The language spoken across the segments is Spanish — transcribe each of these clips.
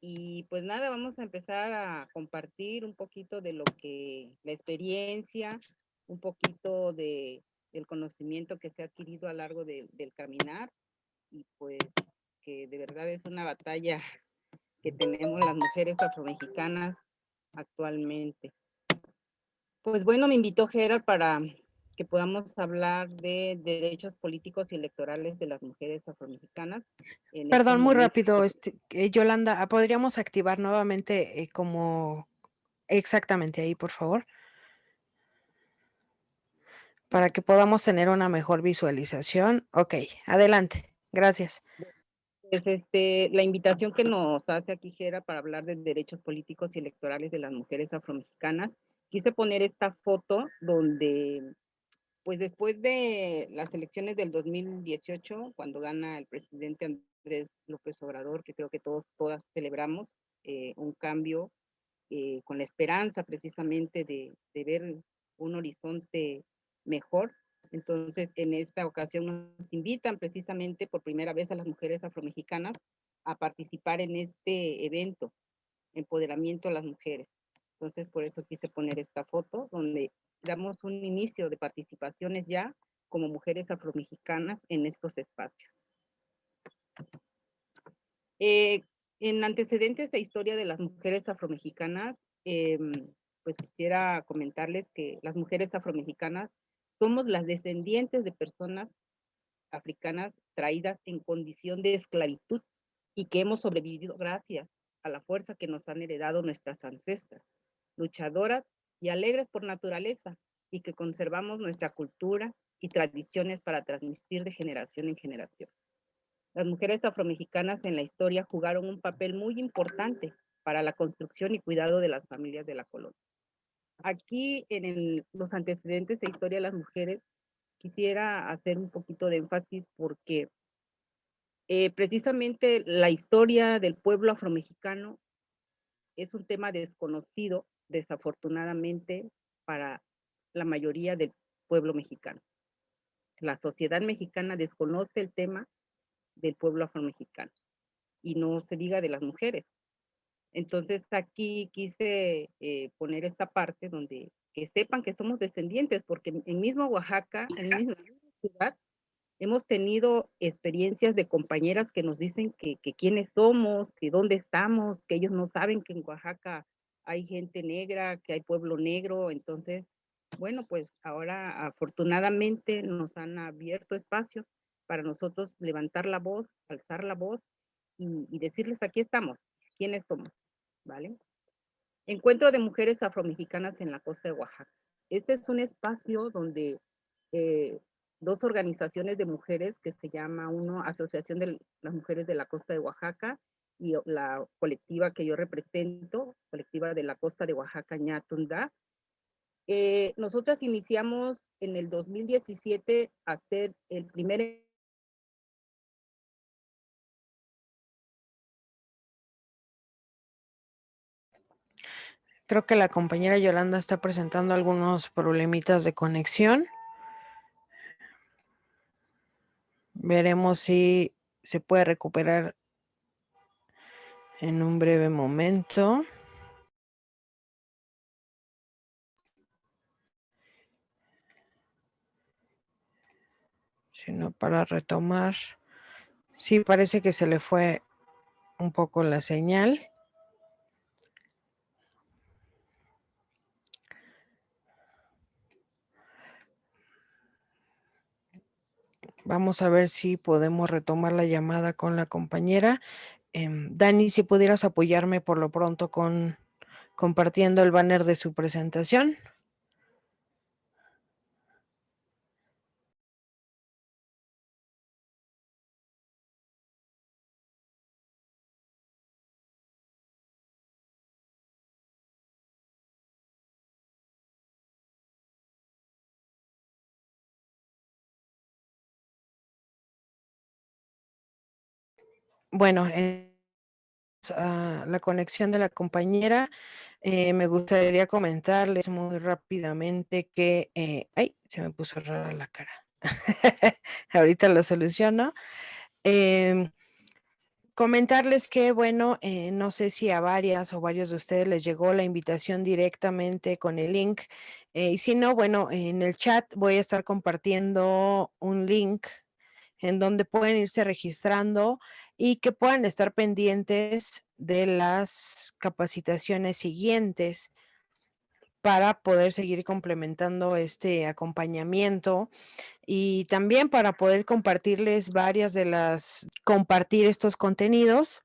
Y pues nada, vamos a empezar a compartir un poquito de lo que, la experiencia, un poquito de, del conocimiento que se ha adquirido a lo largo del caminar y pues que de verdad es una batalla que tenemos las mujeres afromexicanas actualmente. Pues bueno, me invitó Gerard para que podamos hablar de derechos políticos y electorales de las mujeres afromexicanas. Perdón, muy rápido, este, eh, Yolanda, ¿podríamos activar nuevamente eh, como exactamente ahí, por favor? Para que podamos tener una mejor visualización. Ok, adelante, gracias. Pues este, la invitación que nos hace aquí Gera para hablar de derechos políticos y electorales de las mujeres afromexicanas, quise poner esta foto donde pues después de las elecciones del 2018, cuando gana el presidente Andrés López Obrador, que creo que todos, todas celebramos, eh, un cambio eh, con la esperanza precisamente de, de, ver un horizonte mejor. Entonces, en esta ocasión nos invitan precisamente por primera vez a las mujeres afromexicanas a participar en este evento, empoderamiento a las mujeres. Entonces, por eso quise poner esta foto, donde damos un inicio de participaciones ya como mujeres afromexicanas en estos espacios. Eh, en antecedentes de historia de las mujeres afromexicanas, em, pues quisiera comentarles que las mujeres afromexicanas somos las descendientes de personas africanas traídas en condición de esclavitud y que hemos sobrevivido gracias a la fuerza que nos han heredado nuestras ancestras, luchadoras y alegres por naturaleza, y que conservamos nuestra cultura y tradiciones para transmitir de generación en generación. Las mujeres afromexicanas en la historia jugaron un papel muy importante para la construcción y cuidado de las familias de la colonia. Aquí en los antecedentes de historia de las mujeres quisiera hacer un poquito de énfasis porque eh, precisamente la historia del pueblo afromexicano es un tema desconocido desafortunadamente para la mayoría del pueblo mexicano. La sociedad mexicana desconoce el tema del pueblo afromexicano y no se diga de las mujeres. Entonces aquí quise eh, poner esta parte donde que sepan que somos descendientes, porque en mismo Oaxaca, en misma ciudad, hemos tenido experiencias de compañeras que nos dicen que, que quiénes somos, que dónde estamos, que ellos no saben que en Oaxaca hay gente negra, que hay pueblo negro, entonces, bueno, pues ahora afortunadamente nos han abierto espacios para nosotros levantar la voz, alzar la voz y, y decirles aquí estamos, quiénes somos, ¿vale? Encuentro de mujeres afromexicanas en la costa de Oaxaca. Este es un espacio donde eh, dos organizaciones de mujeres que se llama uno Asociación de las Mujeres de la Costa de Oaxaca y la colectiva que yo represento, colectiva de la costa de Oaxaca, Ñatunda. Eh, nosotras iniciamos en el 2017 a hacer el primer Creo que la compañera Yolanda está presentando algunos problemitas de conexión. Veremos si se puede recuperar en un breve momento. Sino para retomar. Sí, parece que se le fue un poco la señal. Vamos a ver si podemos retomar la llamada con la compañera. Em, Dani, si pudieras apoyarme por lo pronto con compartiendo el banner de su presentación. Bueno, eh, la conexión de la compañera, eh, me gustaría comentarles muy rápidamente que, eh, ay, se me puso rara la cara. Ahorita lo soluciono. Em, comentarles que, bueno, eh, no sé si a varias o varios de ustedes les llegó la invitación directamente con el link, y si no, bueno, en el chat voy a estar compartiendo un link en donde pueden irse registrando y que puedan estar pendientes de las capacitaciones siguientes para poder seguir complementando este acompañamiento y también para poder compartirles varias de las compartir estos contenidos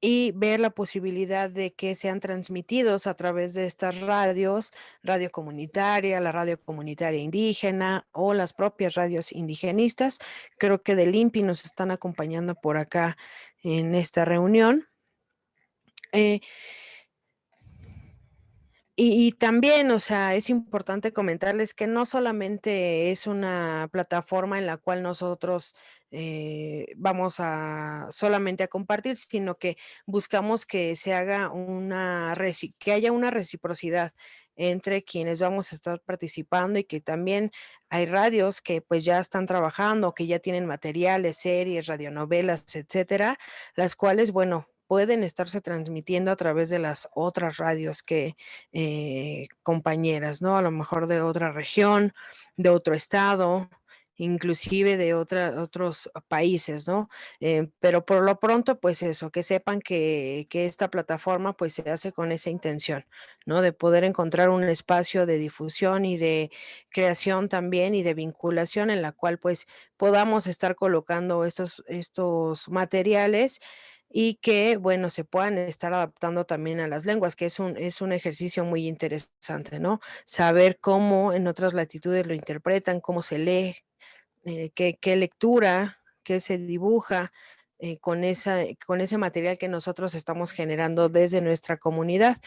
y ver la posibilidad de que sean transmitidos a través de estas radios, radio comunitaria, la radio comunitaria indígena o las propias radios indigenistas. Creo que del INPI nos están acompañando por acá en esta reunión. Eh, y y también, o sea, es importante comentarles que no solamente es una plataforma en la cual nosotros, eh, vamos a solamente a compartir, sino que buscamos que se haga una que haya una reciprocidad entre quienes vamos a estar participando y que también hay radios que, pues, ya están trabajando, que ya tienen materiales, series, radionovelas, etcétera, las cuales, bueno, pueden estarse transmitiendo a través de las otras radios que, eh, compañeras, ¿no? A lo mejor de otra región, de otro estado, inclusive de otra otros países, ¿no? Eh, pero por lo pronto, pues eso, que sepan que que esta plataforma, pues, se hace con esa intención, ¿no? De poder encontrar un espacio de difusión y de creación también y de vinculación en la cual, pues, podamos estar colocando estos estos materiales y que, bueno, se puedan estar adaptando también a las lenguas, que es un es un ejercicio muy interesante, ¿no? Saber cómo en otras latitudes lo interpretan, cómo se lee, eh, qué lectura, qué se dibuja, eh, con esa con ese material que nosotros estamos generando desde nuestra comunidad.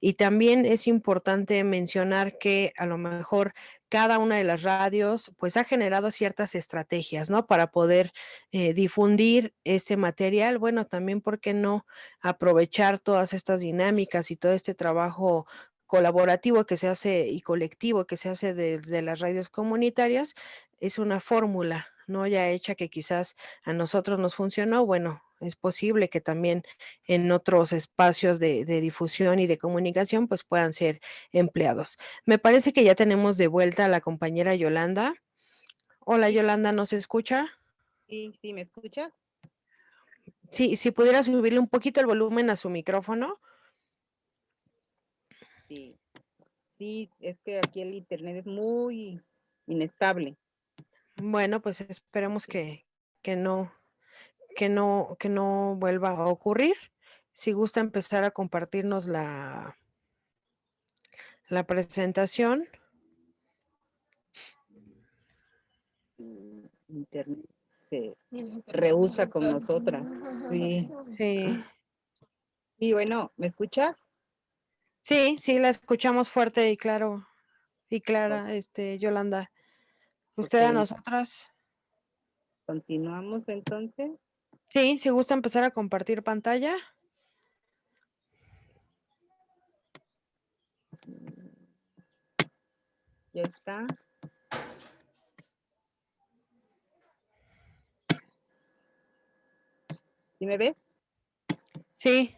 Y también es importante mencionar que, a lo mejor, cada una de las radios, pues, ha generado ciertas estrategias, ¿no? Para poder, eh, difundir ese material. Bueno, también, ¿por qué no aprovechar todas estas dinámicas y todo este trabajo colaborativo que se hace y colectivo que se hace desde las radios comunitarias? Es una fórmula, ¿no? Ya hecha que quizás a nosotros nos funcionó, bueno, es posible que también en otros espacios de de difusión y de comunicación, pues, puedan ser empleados. Me parece que ya tenemos de vuelta a la compañera Yolanda. Hola. Yolanda, ¿nos escucha? Sí, ¿sí me escuchas? Sí, si pudiera subirle un poquito el volumen a su micrófono. Sí. Sí, es que aquí el Internet es muy inestable. Bueno, pues, esperemos que que no que no que no vuelva a ocurrir. Si gusta empezar a compartirnos la la presentación. Internet se rehúsa con nosotras. Sí. Sí. Sí, bueno, ¿me escuchas? Sí, sí, la escuchamos fuerte y claro y clara, este, Yolanda. ¿Usted a nosotras? ¿Continuamos entonces? Sí, si gusta empezar a compartir pantalla. Mm. Ya está. ¿Sí me ves? Sí.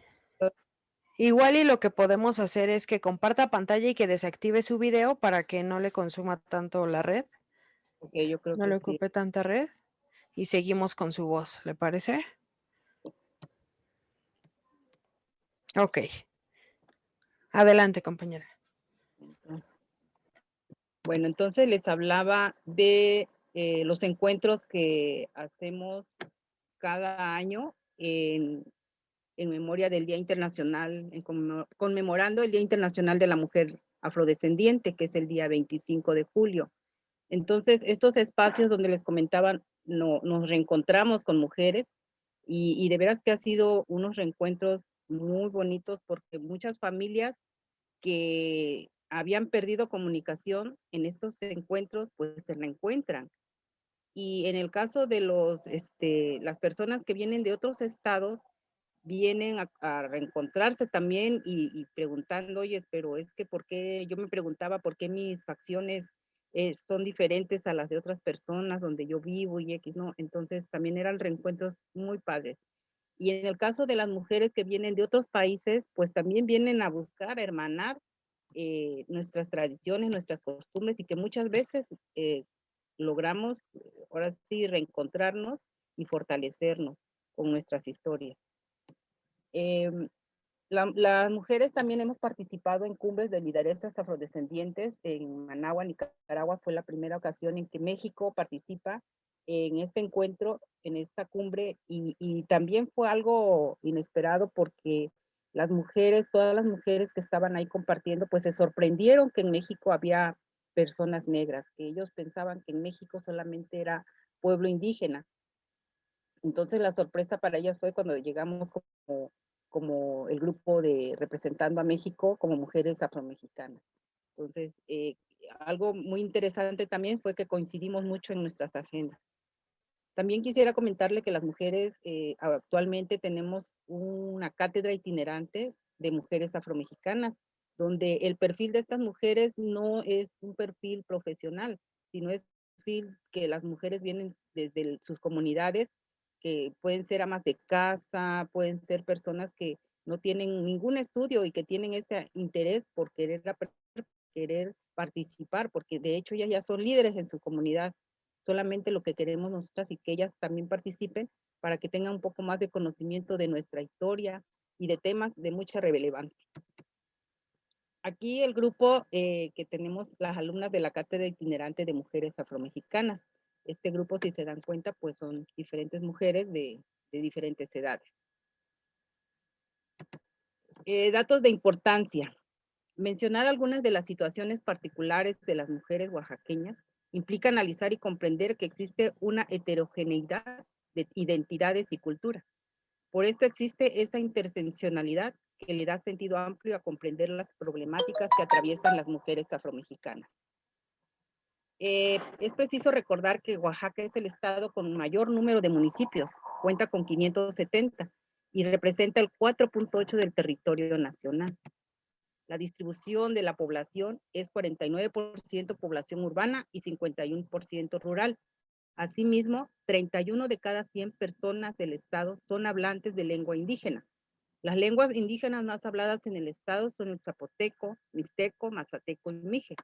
Igual y lo que podemos hacer es que comparta pantalla y que desactive su video para que no le consuma tanto la red. Yo creo No que le sí. ocupe tanta red, y seguimos con su voz, ¿le parece? Okey. Adelante, compañera. Bueno, entonces les hablaba de, eh, los encuentros que hacemos cada año en en memoria del Día Internacional, en conmemo conmemorando el Día Internacional de la Mujer Afrodescendiente, que es el día 25 de julio. Entonces, estos espacios donde les comentaba, no nos reencontramos con mujeres, y y de veras que ha sido unos reencuentros muy bonitos, porque muchas familias que habían perdido comunicación en estos encuentros, pues, se reencuentran. Y en el caso de los, este, las personas que vienen de otros estados, vienen a a reencontrarse también y y preguntando: "Oyes, pero es que, ¿por qué?". Yo me preguntaba: "¿Por qué mis facciones eh, son diferentes a las de otras personas donde yo vivo y X, ¿no? Entonces también eran reencuentros muy padres. Y en el caso de las mujeres que vienen de otros países, pues también vienen a buscar, a hermanar eh, nuestras tradiciones, nuestras costumbres y que muchas veces eh, logramos ahora sí reencontrarnos y fortalecernos con nuestras historias. Em, las mujeres también hemos participado en cumbres de lideresas afrodescendientes en Managua, Nicaragua. Fue la primera ocasión en que México participa en este encuentro, en esta cumbre, y, y también fue algo inesperado porque las mujeres, todas las mujeres que estaban ahí compartiendo, pues se sorprendieron que en México había personas negras, que ellos pensaban que en México solamente era pueblo indígena. Entonces la sorpresa para ellas fue cuando llegamos como como el grupo de representando a México como mujeres afromexicanas. Entonces, eh, algo muy interesante también fue que coincidimos mucho en nuestras agendas. También quisiera comentarle que las mujeres eh, actualmente tenemos una cátedra itinerante de mujeres afromexicanas, donde el perfil de estas mujeres no es un perfil profesional, sino es un perfil que las mujeres vienen desde sus comunidades que pueden ser amas de casa, pueden ser personas que no tienen ningún estudio y que tienen ese interés por querer, querer participar, porque de hecho ellas ya son líderes en su comunidad. Solamente lo que queremos nosotras y que ellas también participen para que tengan un poco más de conocimiento de nuestra historia y de temas de mucha relevancia. Aquí el grupo eh, que tenemos las alumnas de la Cátedra Itinerante de Mujeres Afromexicanas. Este grupo, si se dan cuenta, pues son diferentes mujeres de, diferentes edades. Eh, datos de importancia. Mencionar algunas de las situaciones particulares de las mujeres oaxaqueñas implica analizar y comprender que existe una heterogeneidad de identidades y culturas. Por esto existe esa interseccionalidad que le da sentido amplio a comprender las problemáticas que atraviesan las mujeres afromexicanas. Eh, es preciso recordar que Oaxaca es el estado con mayor número de municipios, cuenta con 570 y representa el 4.8 del territorio nacional. La distribución de la población es 49% población urbana y 51% rural. Asimismo, 31 de cada 100 personas del estado son hablantes de lengua indígena. Las lenguas indígenas más habladas en el estado son el zapoteco, mixteco, mazateco y mije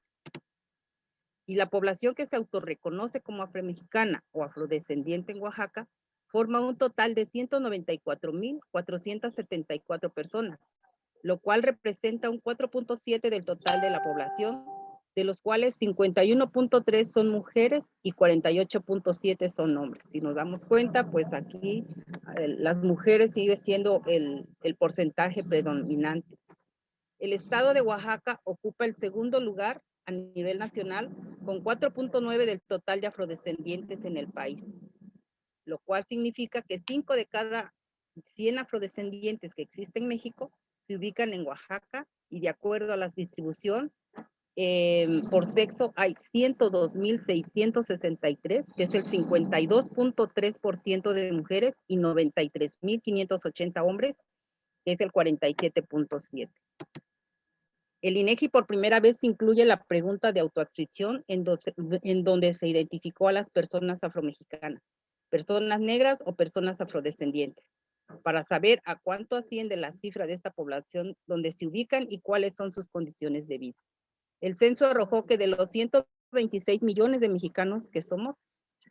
y la población que se autorreconoce como afromexicana o afrodescendiente en Oaxaca forma un total de 194.474 personas, lo cual representa un 4.7 del total de la población, de los cuales 51.3 son mujeres y 48.7 son hombres. Si nos damos cuenta, pues aquí las mujeres sigue siendo el, el porcentaje predominante. El estado de Oaxaca ocupa el segundo lugar a nivel nacional con 4.9 del total de afrodescendientes en el país, lo cual significa que 5 de cada 100 afrodescendientes que existen en México se ubican en Oaxaca y de acuerdo a la distribución em, por sexo hay 102.663, que es el 52.3% de mujeres y 93.580 hombres, que es el 47.7%. El INEGI por primera vez incluye la pregunta de autoadscripción en, en donde se identificó a las personas afromexicanas, personas negras o personas afrodescendientes, para saber a cuánto asciende la cifra de esta población donde se ubican y cuáles son sus condiciones de vida. El censo arrojó que de los 126 millones de mexicanos que somos,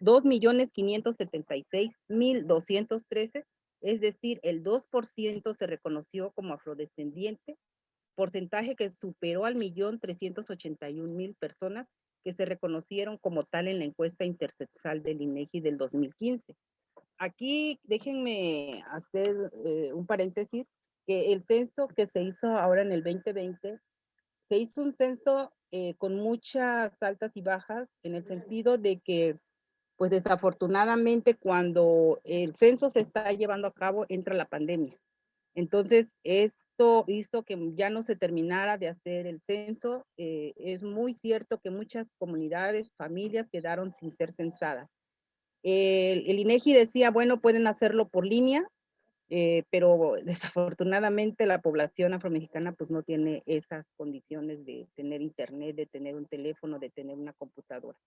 2.576.213, es decir, el 2% se reconoció como afrodescendiente porcentaje que superó al millón trescientos ochenta y mil personas que se reconocieron como tal en la encuesta intersexual del INEGI del 2015. Aquí déjenme hacer eh, un paréntesis, que el censo que se hizo ahora en el 2020, se hizo un censo eh, con muchas altas y bajas, en el sentido de que, pues desafortunadamente, cuando el censo se está llevando a cabo, entra la pandemia. Entonces, es hizo que ya no se terminara de hacer el censo. Eh, es muy cierto que muchas comunidades, familias quedaron sin ser censadas. El, el, INEGI decía, bueno, pueden hacerlo por línea, Eh, pero desafortunadamente la población afromexicana pues no tiene esas condiciones de tener internet, de tener un teléfono, de tener una computadora.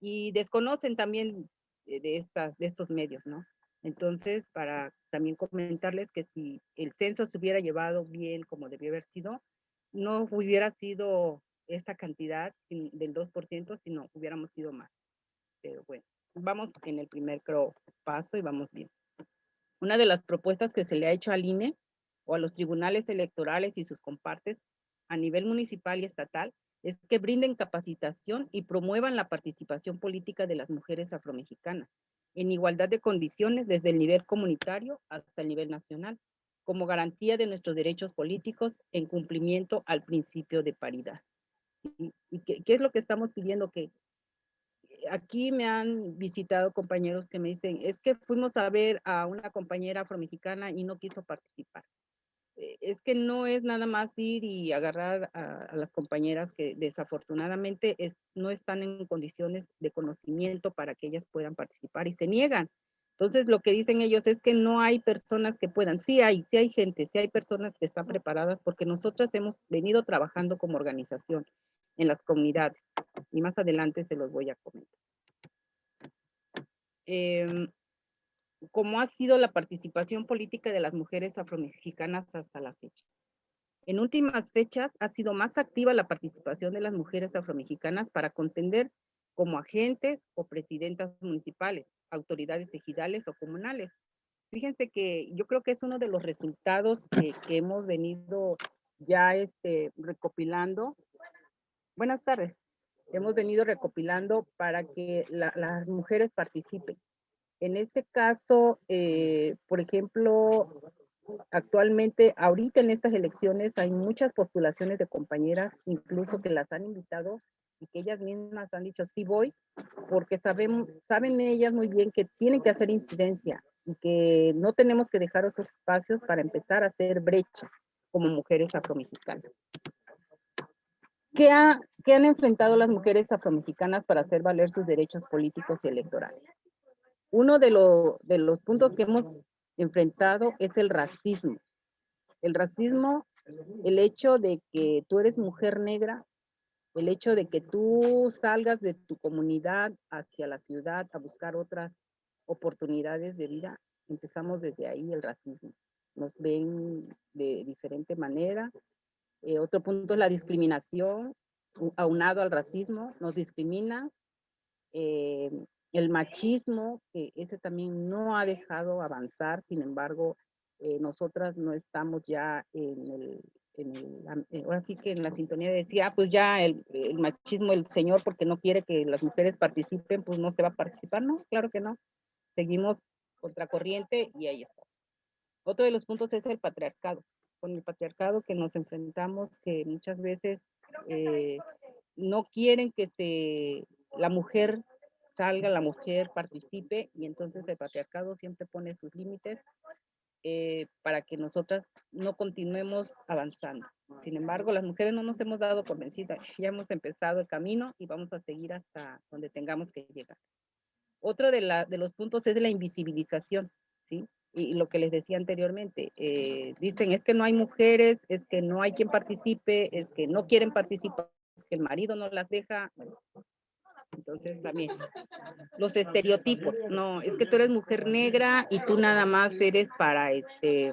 Y desconocen también de, estas, de estos medios, ¿no? Entonces, para también comentarles que si el censo se hubiera llevado bien como debió haber sido, no hubiera sido esta cantidad del 2%, sino hubiéramos sido más. Pero bueno, vamos en el primer paso y vamos bien. Una de las propuestas que se le ha hecho al INE o a los tribunales electorales y sus compartes a nivel municipal y estatal es que brinden capacitación y promuevan la participación política de las mujeres afromexicanas en igualdad de condiciones desde el nivel comunitario hasta el nivel nacional, como garantía de nuestros derechos políticos en cumplimiento al principio de paridad. ¿Y, qué, qué, es lo que estamos pidiendo? Que aquí me han visitado compañeros que me dicen, es que fuimos a ver a una compañera afromexicana y no quiso participar. Eh, es que no es nada más ir y agarrar a, las compañeras que desafortunadamente no están en condiciones de conocimiento para que ellas puedan participar y se niegan. Entonces lo que dicen ellos es que no hay personas que puedan. Sí hay, sí hay gente, sí hay personas que están preparadas porque nosotras hemos venido trabajando como organización en las comunidades y más adelante se los voy a comentar. Eh, cómo ha sido la participación política de las mujeres afromexicanas hasta la fecha. En últimas fechas ha sido más activa la participación de las mujeres afromexicanas para contender como agentes o presidentas municipales, autoridades ejidales o comunales. Fíjense que yo creo que es uno de los resultados que, hemos venido ya este, recopilando. Buenas tardes. Hemos venido recopilando para que las mujeres participen. En este caso, eh, por ejemplo, actualmente, ahorita en estas elecciones hay muchas postulaciones de compañeras, incluso que las han invitado y que ellas mismas han dicho, sí voy, porque saben, saben ellas muy bien que tienen que hacer incidencia y que no tenemos que dejar otros espacios para empezar a hacer brecha como mujeres afromexicanas. ¿Qué, ha, ¿Qué han enfrentado las mujeres afromexicanas para hacer valer sus derechos políticos y electorales? Uno de, los puntos que hemos enfrentado es el racismo. El racismo, el hecho de que tú eres mujer negra, el hecho de que tú salgas de tu comunidad hacia la ciudad a buscar otras oportunidades de vida, empezamos desde ahí el racismo. Nos ven de diferente manera. Eh, otro punto es la discriminación, aunado al racismo, nos discriminan. Eh, el machismo, que ese también no ha dejado avanzar, sin embargo, eh, nosotras no estamos ya en el, en el, eh, ahora sí que en la sintonía de decir, ah, pues ya el, el, machismo, el señor, porque no quiere que las mujeres participen, pues no se va a participar, no, claro que no. Seguimos contracorriente y ahí está. Otro de los puntos es el patriarcado. Con el patriarcado que nos enfrentamos, que muchas veces eh, no quieren que se, la mujer salga la mujer, participe, y entonces el patriarcado siempre pone sus límites eh, para que nosotras no continuemos avanzando. Sin embargo, las mujeres no nos hemos dado por vencidas, ya hemos empezado el camino y vamos a seguir hasta donde tengamos que llegar. Otro de, la, de los puntos es la invisibilización, ¿sí? Y, lo que les decía anteriormente, eh, dicen es que no hay mujeres, es que no hay quien participe, es que no quieren participar, es que el marido no las deja. Entonces también los estereotipos, no, es que tú eres mujer negra y tú nada más eres para este,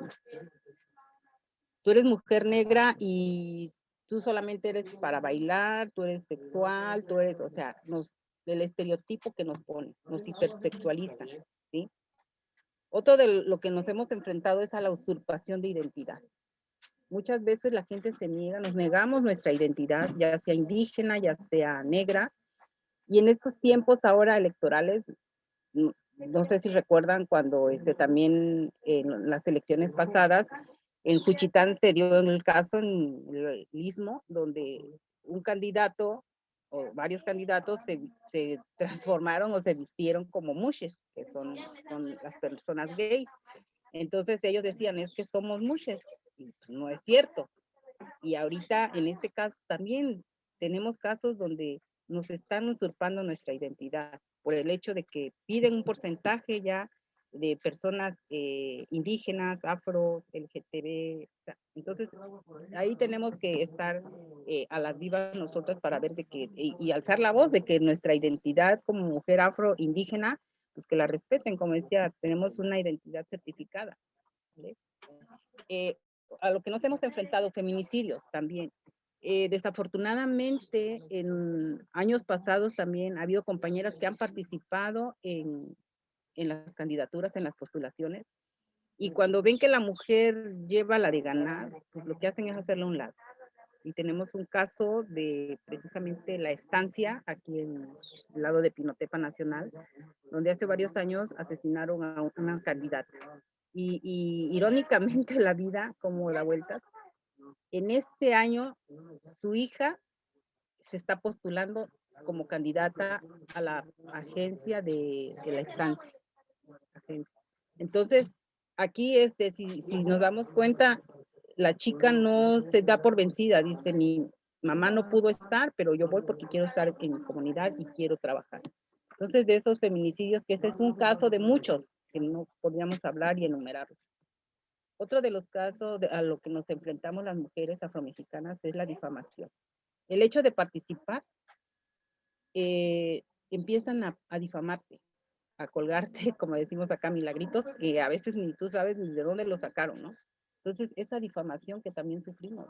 tú eres mujer negra y tú solamente eres para bailar, tú eres sexual, tú eres, o sea, nos, el estereotipo que nos pone, nos hipersexualiza, ¿sí? Otro de lo que nos hemos enfrentado es a la usurpación de identidad. Muchas veces la gente se niega, nos negamos nuestra identidad, ya sea indígena, ya sea negra, y en estos tiempos ahora electorales, no, sé si recuerdan cuando este, también en las elecciones pasadas, en Juchitán se dio el caso en el Istmo, donde un candidato o varios candidatos se, se, transformaron o se vistieron como mushes, que son, son, las personas gays. Entonces ellos decían, es que somos mushes, y no es cierto. Y ahorita en este caso también tenemos casos donde nos están usurpando nuestra identidad por el hecho de que piden un porcentaje ya de personas eh, indígenas, afro, LGTB. Entonces, ahí tenemos que estar eh, a las vivas nosotros para ver de que, y, alzar la voz de que nuestra identidad como mujer afro indígena, pues que la respeten, como decía, tenemos una identidad certificada. Eh, a lo que nos hemos enfrentado, feminicidios también. Desafortunadamente, en años pasados también ha habido compañeras que han participado en en las candidaturas, en las postulaciones, y cuando ven que la mujer lleva la de ganar, pues lo que hacen es hacerle un lado. Y tenemos un caso de precisamente la estancia aquí en el lado de Pinotepa Nacional, donde hace varios años asesinaron a una candidata. Y, y irónicamente la vida, como da vueltas, en este año su hija se está postulando como candidata a la agencia de, de la estancia. Entonces, aquí, este, si, si nos damos cuenta, la chica no se da por vencida, dice, mi mamá no pudo estar, pero yo voy porque quiero estar en mi comunidad y quiero trabajar. Entonces, de esos feminicidios, que ese es un caso de muchos, que no podríamos hablar y enumerarlos. Otro de los casos a lo que nos enfrentamos las mujeres afromexicanas es la difamación. El hecho de participar, eh, empiezan a, a difamarte, a colgarte, como decimos acá, milagritos, que a veces ni tú sabes ni de dónde lo sacaron, ¿no? Entonces, esa difamación que también sufrimos,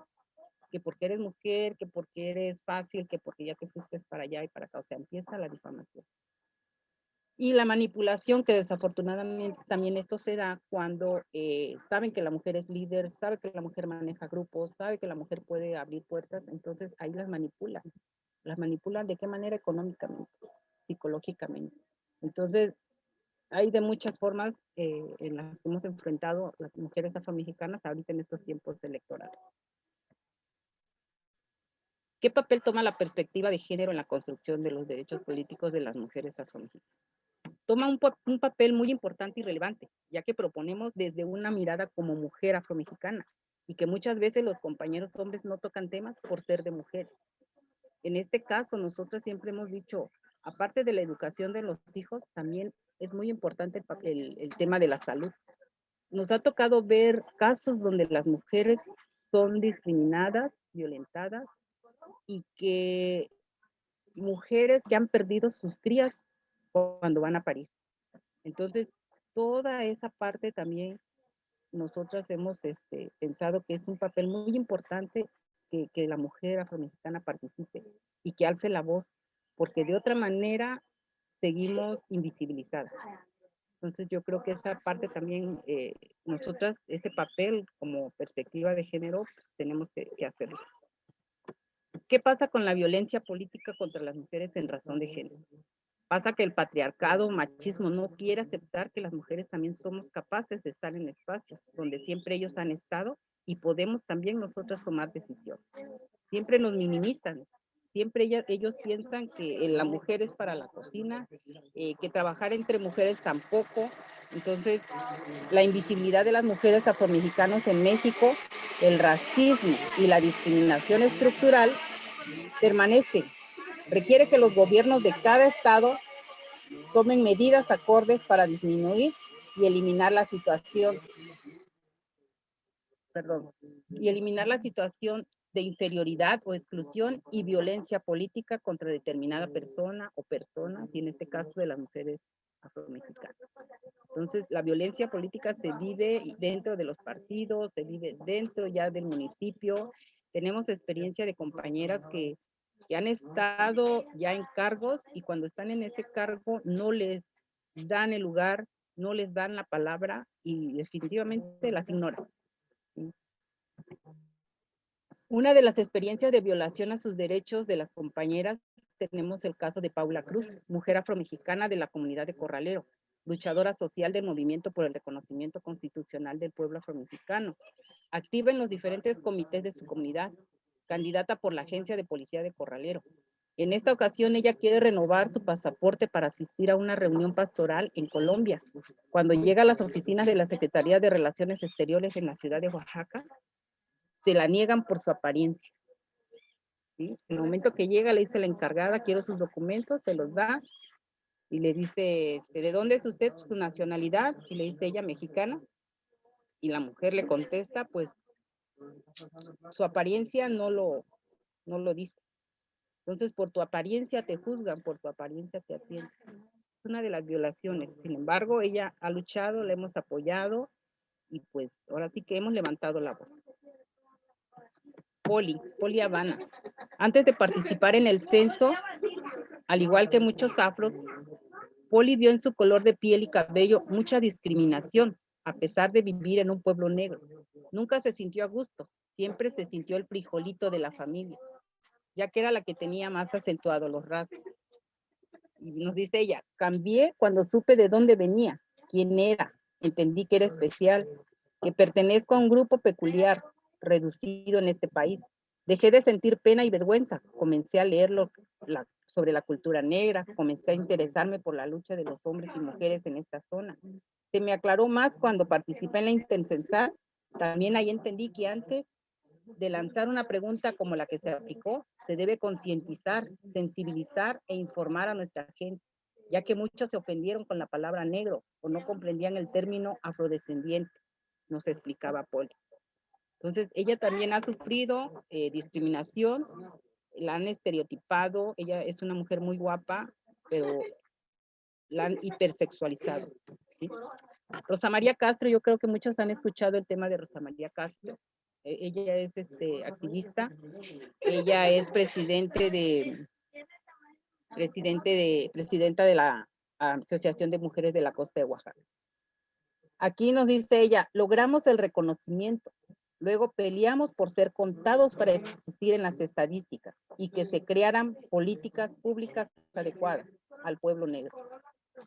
que porque eres mujer, que porque eres fácil, que porque ya te fuiste para allá y para acá, o sea, empieza la difamación. Y la manipulación, que desafortunadamente también esto se da cuando eh, saben que la mujer es líder, sabe que la mujer maneja grupos, sabe que la mujer puede abrir puertas, entonces ahí las manipulan. Las manipulan de qué manera económicamente, psicológicamente. Entonces, hay de muchas formas eh, en las que hemos enfrentado las mujeres afromexicanas ahorita en estos tiempos electorales. ¿Qué papel toma la perspectiva de género en la construcción de los derechos políticos de las mujeres afromexicanas? Toma un, un papel muy importante y relevante, ya que proponemos desde una mirada como mujer afromexicana y que muchas veces los compañeros hombres no tocan temas por ser de mujeres. En este caso, nosotros siempre hemos dicho, aparte de la educación de los hijos, también es muy importante el, el, tema de la salud. Nos ha tocado ver casos donde las mujeres son discriminadas, violentadas y que mujeres que han perdido sus crías cuando van a parir. Entonces, toda esa parte también nosotras hemos este, pensado que es un papel muy importante que, que la mujer afromexicana participe y que alce la voz porque de otra manera seguimos invisibilizadas. Entonces yo creo que esa parte también, eh, nosotras, ese papel como perspectiva de género, tenemos que, que, hacerlo. ¿Qué pasa con la violencia política contra las mujeres en razón de género? Pasa que el patriarcado, machismo, no quiere aceptar que las mujeres también somos capaces de estar en espacios donde siempre ellos han estado y podemos también nosotras tomar decisiones. Siempre nos minimizan, Siempre ellos piensan que la mujer es para la cocina, eh, que trabajar entre mujeres tampoco. Entonces, la invisibilidad de las mujeres afromexicanas en México, el racismo y la discriminación estructural permanece. Requiere que los gobiernos de cada estado tomen medidas acordes para disminuir y eliminar la situación y eliminar la situación de inferioridad o exclusión y violencia política contra determinada persona o personas, y en este caso de las mujeres afromexicanas. Entonces, la violencia política se vive dentro de los partidos, se vive dentro ya del municipio. Tenemos experiencia de compañeras que, que han estado ya en cargos y cuando están en ese cargo no les dan el lugar, no les dan la palabra y definitivamente las ignoran. Una de las experiencias de violación a sus derechos de las compañeras, tenemos el caso de Paula Cruz, mujer afromexicana de la comunidad de Corralero, luchadora social del movimiento por el reconocimiento constitucional del pueblo afromexicano, activa en los diferentes comités de su comunidad, candidata por la agencia de policía de Corralero. En esta ocasión ella quiere renovar su pasaporte para asistir a una reunión pastoral en Colombia. Cuando llega a las oficinas de la Secretaría de Relaciones Exteriores en la ciudad de Oaxaca, se la niegan por su apariencia. ¿sí? En el momento que llega, le dice la encargada, quiero sus documentos, se los da, y le dice, este, ¿de dónde es usted? Su nacionalidad, y le dice ella, mexicana, y la mujer le contesta, pues, su apariencia no lo, no lo dice. Entonces, por tu apariencia te juzgan, por tu apariencia te atienden. Es una de las violaciones. Sin embargo, ella ha luchado, le hemos apoyado, y pues, ahora sí que hemos levantado la voz. Poli, Poli Habana. Antes de participar en el censo, al igual que muchos afros, Poli vio en su color de piel y cabello mucha discriminación, a pesar de vivir en un pueblo negro. Nunca se sintió a gusto, siempre se sintió el frijolito de la familia, ya que era la que tenía más acentuado los rasgos. Y nos dice ella, cambié cuando supe de dónde venía, quién era, entendí que era especial, que pertenezco a un grupo peculiar, reducido en este país. Dejé de sentir pena y vergüenza. Comencé a leerlo sobre la cultura negra, comencé a interesarme por la lucha de los hombres y mujeres en esta zona. Se me aclaró más cuando participé en la Intensensar. También ahí entendí que antes de lanzar una pregunta como la que se aplicó, se debe concientizar, sensibilizar e informar a nuestra gente, ya que muchos se ofendieron con la palabra negro o no comprendían el término afrodescendiente, nos explicaba Paul. Entonces, ella también ha sufrido eh, discriminación, la han estereotipado, ella es una mujer muy guapa, pero la han hipersexualizado. Rosa María Castro, yo creo que muchos han escuchado el tema de Rosa María Castro. E, ella es este, activista, ella es presidente de, presidente de, presidenta de la Asociación de Mujeres de la Costa de Oaxaca. Aquí nos dice ella, logramos el reconocimiento, Luego peleamos por ser contados para existir en las estadísticas y que se crearan políticas públicas adecuadas al pueblo negro.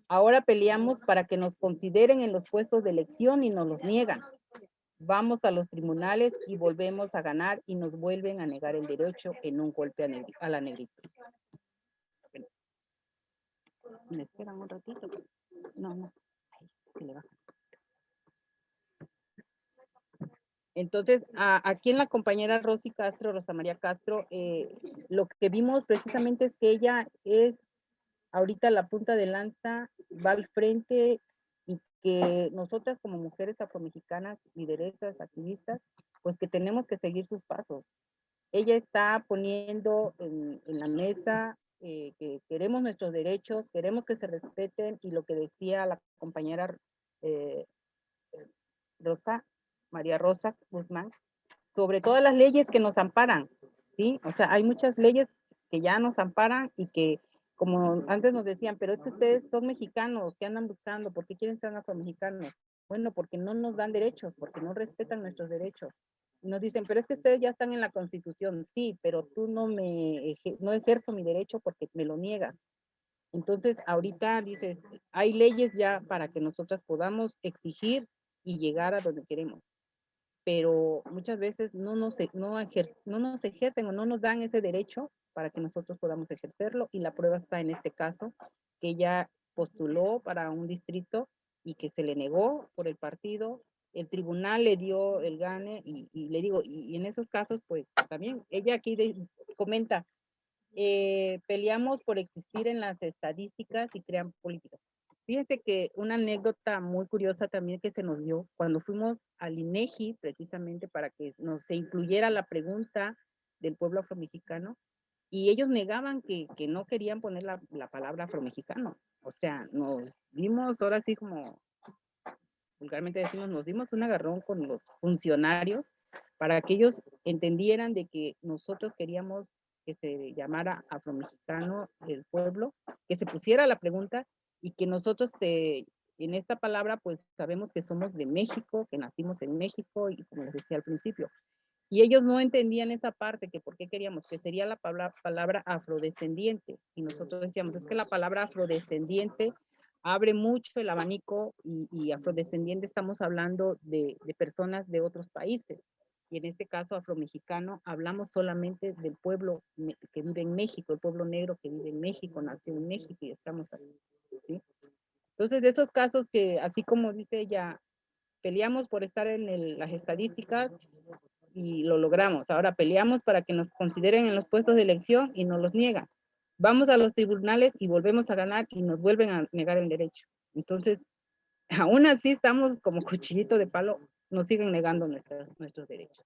Ahora peleamos para que nos consideren en los puestos de elección y nos los niegan. Vamos a los tribunales y volvemos a ganar y nos vuelven a negar el derecho en un golpe a, la negrita. ¿Me esperan un ratito? No, no. Entonces, aquí en la compañera Rosy Castro, Rosa María Castro, eh, lo que vimos precisamente es que ella es ahorita la punta de lanza, va al frente y que nosotras como mujeres afromexicanas, lideresas, activistas, pues que tenemos que seguir sus pasos. Ella está poniendo en, la mesa eh, que queremos nuestros derechos, queremos que se respeten y lo que decía la compañera eh, Rosa, María Rosa Guzmán, sobre todas las leyes que nos amparan, ¿sí? O sea, hay muchas leyes que ya nos amparan y que, como antes nos decían, pero es que ustedes son mexicanos, que andan buscando? ¿Por qué quieren ser afromexicanos? Bueno, porque no nos dan derechos, porque no respetan nuestros derechos. nos dicen, pero es que ustedes ya están en la Constitución. Sí, pero tú no me, no ejerzo mi derecho porque me lo niegas. Entonces, ahorita dices, hay leyes ya para que nosotras podamos exigir y llegar a donde queremos pero muchas veces no nos, e, no, no nos ejercen o no nos dan ese derecho para que nosotros podamos ejercerlo y la prueba está en este caso que ella postuló para un distrito y que se le negó por el partido, el tribunal le dio el gane y, le digo, y, en esos casos pues también ella aquí comenta, eh, peleamos por existir en las estadísticas y crean políticas. Fíjense que una anécdota muy curiosa también que se nos dio cuando fuimos al INEGI precisamente para que nos se incluyera la pregunta del pueblo afromexicano y ellos negaban que, que no querían poner la, la, palabra afromexicano. O sea, nos dimos ahora sí como vulgarmente decimos, nos dimos un agarrón con los funcionarios para que ellos entendieran de que nosotros queríamos que se llamara afromexicano el pueblo, que se pusiera la pregunta y que nosotros en esta palabra pues sabemos que somos de México, que nacimos en México y como les decía al principio. Y ellos no entendían esa parte, que por qué queríamos, que sería la palabra, palabra afrodescendiente. Y nosotros decíamos, es que la palabra afrodescendiente abre mucho el abanico y, y afrodescendiente estamos hablando de, de, personas de otros países. Y en este caso afromexicano hablamos solamente del pueblo que vive en México, el pueblo negro que vive en México, nació en México y estamos Entonces, de esos casos que, así como dice ella, peleamos por estar en las estadísticas y lo logramos. Ahora peleamos para que nos consideren en los puestos de elección y nos los niegan. vamos a los tribunales y volvemos a ganar y nos vuelven a negar el derecho. Entonces, aún así estamos como cuchillito de palo, nos siguen negando nuestros derechos.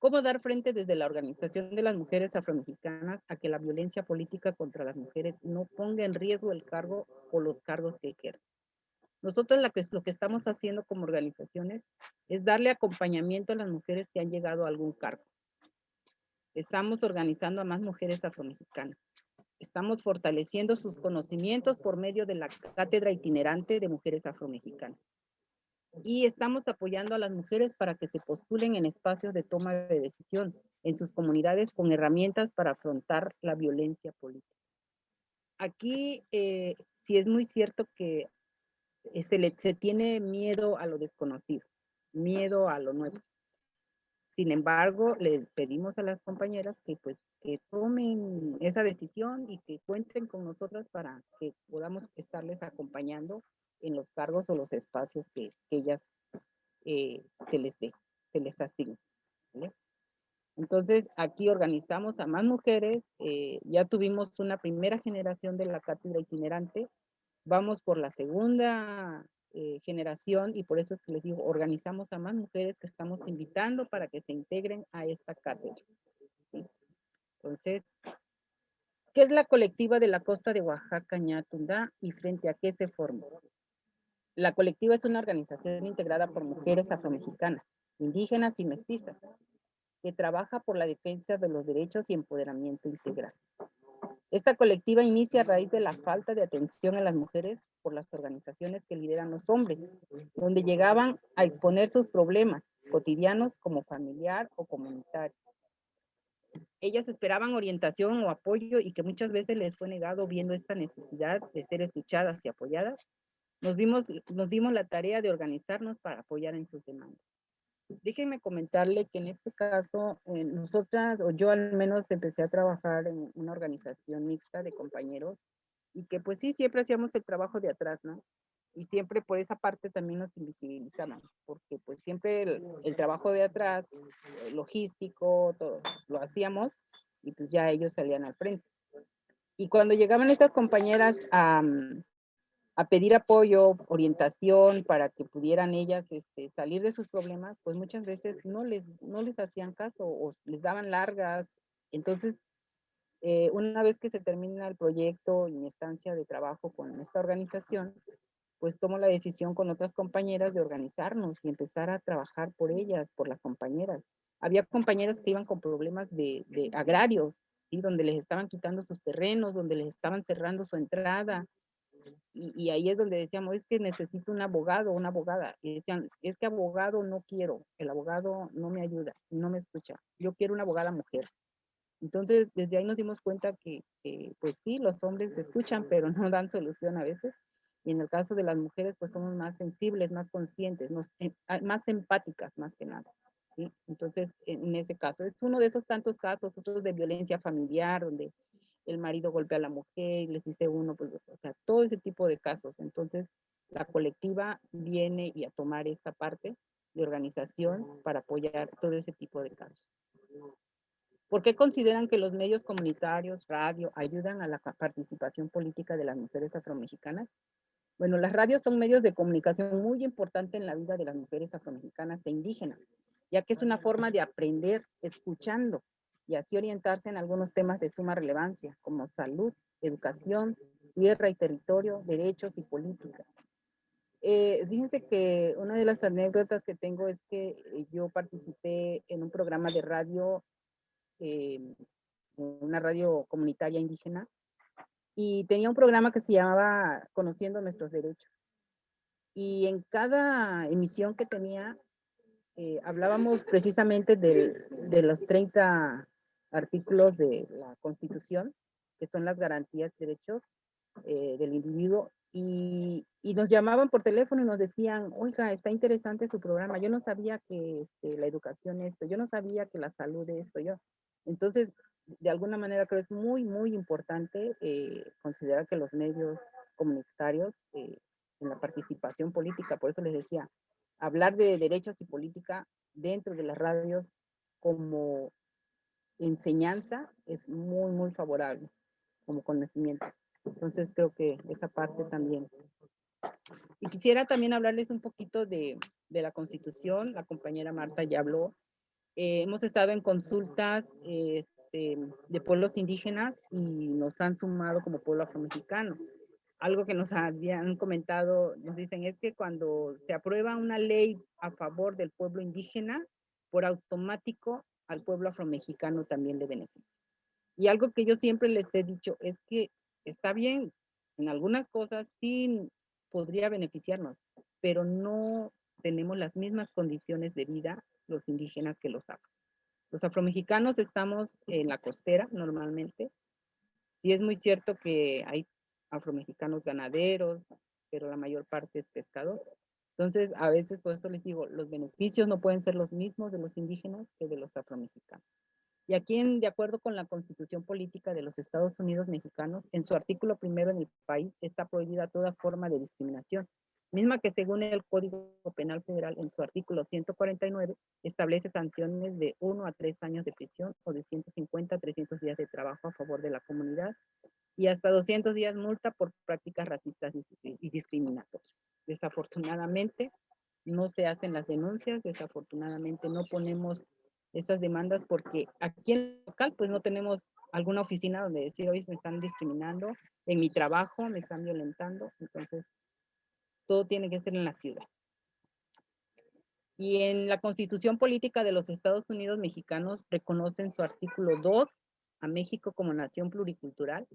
¿Cómo dar frente desde la Organización de las Mujeres Afromexicanas a que la violencia política contra las mujeres no ponga en riesgo el cargo o los cargos que ejercen? Nosotros lo que estamos haciendo como organizaciones es darle acompañamiento a las mujeres que han llegado a algún cargo. Estamos organizando a más mujeres afromexicanas. Estamos fortaleciendo sus conocimientos por medio de la Cátedra Itinerante de Mujeres Afromexicanas. Y estamos apoyando a las mujeres para que se postulen en espacios de toma de decisión en sus comunidades con herramientas para afrontar la violencia política. Aquí eh, sí es muy cierto que eh, se, le, se tiene miedo a lo desconocido, miedo a lo nuevo. Sin embargo, le pedimos a las compañeras que pues que tomen esa decisión y que cuenten con nosotras para que podamos estarles acompañando en los cargos o los espacios que, ellas eh, se les dé, se les asignen. Entonces, aquí organizamos a más mujeres, eh, ya tuvimos una primera generación de la cátedra itinerante, vamos por la segunda eh, generación y por eso es que les digo, organizamos a más mujeres que estamos invitando para que se integren a esta cátedra. Entonces, ¿qué es la colectiva de la costa de Oaxaca, Ñatundá y frente a qué se formó? La colectiva es una organización integrada por mujeres afromexicanas, indígenas y mestizas, que trabaja por la defensa de los derechos y empoderamiento integral. Esta colectiva inicia a raíz de la falta de atención a las mujeres por las organizaciones que lideran los hombres, donde llegaban a exponer sus problemas cotidianos como familiar o comunitario. Ellas esperaban orientación o apoyo y que muchas veces les fue negado viendo esta necesidad de ser escuchadas y apoyadas. Nos, vimos, nos dimos la tarea de organizarnos para apoyar en sus demandas. Déjenme comentarle que en este caso, eh, nosotras, o yo al menos empecé a trabajar en una organización mixta de compañeros y que pues sí, siempre hacíamos el trabajo de atrás, ¿no? Y siempre por esa parte también nos invisibilizaban, porque pues siempre el, trabajo de atrás, eh, logístico, todo, lo hacíamos y pues ya ellos salían al frente. Y cuando llegaban estas compañeras a, a pedir apoyo, orientación para que pudieran ellas este, salir de sus problemas, pues muchas veces no les, no les hacían caso o les daban largas. Entonces, eh, una vez que se termina el proyecto y mi estancia de trabajo con esta organización, pues tomo la decisión con otras compañeras de organizarnos y empezar a trabajar por ellas, por las compañeras. Había compañeras que iban con problemas de, de agrarios, ¿sí? donde les estaban quitando sus terrenos, donde les estaban cerrando su entrada, y, ahí es donde decíamos, es que necesito un abogado, una abogada. Y decían, es que abogado no quiero, el abogado no me ayuda, no me escucha. Yo quiero una abogada mujer. Entonces, desde ahí nos dimos cuenta que, pues sí, los hombres escuchan, pero no dan solución a veces. Y en el caso de las mujeres, pues somos más sensibles, más conscientes, em, ah, más empáticas, más que nada. ¿sí? Entonces, en ese caso, es uno de esos tantos casos, otros de violencia familiar, donde el marido golpea a la mujer, les dice uno, pues, o sea, todo ese tipo de casos. Entonces, la colectiva viene y a tomar esta parte de organización para apoyar todo ese tipo de casos. ¿Por qué consideran que los medios comunitarios, radio, ayudan a la participación política de las mujeres afromexicanas? Bueno, las radios son medios de comunicación muy importantes en la vida de las mujeres afromexicanas e indígenas, ya que es una forma de aprender escuchando y así orientarse en algunos temas de suma relevancia, como salud, educación, tierra y territorio, derechos y política. Eh, fíjense que una de las anécdotas que tengo es que yo participé en un programa de radio, eh, una radio comunitaria indígena, y tenía un programa que se llamaba Conociendo Nuestros Derechos. Y en cada emisión que tenía, eh, hablábamos precisamente de, de, los 30 artículos de la Constitución, que son las garantías de derechos eh, del individuo, y, y, nos llamaban por teléfono y nos decían, oiga, está interesante su programa, yo no sabía que este, la educación esto, yo no sabía que la salud esto, yo. Entonces, de alguna manera creo es muy, muy importante eh, considerar que los medios comunitarios eh, en la participación política, por eso les decía, hablar de derechos y política dentro de las radios como enseñanza es muy, muy favorable. como conocimiento. Entonces creo que esa parte también. Y quisiera también hablarles un poquito de, de la Constitución. La compañera Marta ya habló. Eh, hemos estado en consultas este, de pueblos indígenas y nos han sumado como pueblo afromexicano. Algo que nos habían comentado, nos dicen es que cuando se aprueba una ley a favor del pueblo indígena, por automático al pueblo afromexicano también le beneficia. Y algo que yo siempre les he dicho es que está bien, en algunas cosas sí podría beneficiarnos, pero no tenemos las mismas condiciones de vida los indígenas que los afro. Los afromexicanos estamos en la costera normalmente, y es muy cierto que hay afromexicanos ganaderos, pero la mayor parte es pescador. Entonces, a veces, por eso les digo, los beneficios no pueden ser los mismos de los indígenas que de los afromexicanos. Y aquí, en, de acuerdo con la Constitución Política de los Estados Unidos Mexicanos, en su artículo primero en el país está prohibida toda forma de discriminación, misma que según el Código Penal Federal, en su artículo 149, establece sanciones de 1 a 3 años de prisión o de 150 a 300 días de trabajo a favor de la comunidad y hasta 200 días multa por prácticas racistas y discriminatorias. Desafortunadamente, no se hacen las denuncias, desafortunadamente no ponemos estas demandas porque aquí en el local pues no tenemos alguna oficina donde decir, hoy me están discriminando, en mi trabajo me están violentando, entonces todo tiene que ser en la ciudad. Y en la Constitución Política de los Estados Unidos Mexicanos reconocen su artículo 2 a México como nación pluricultural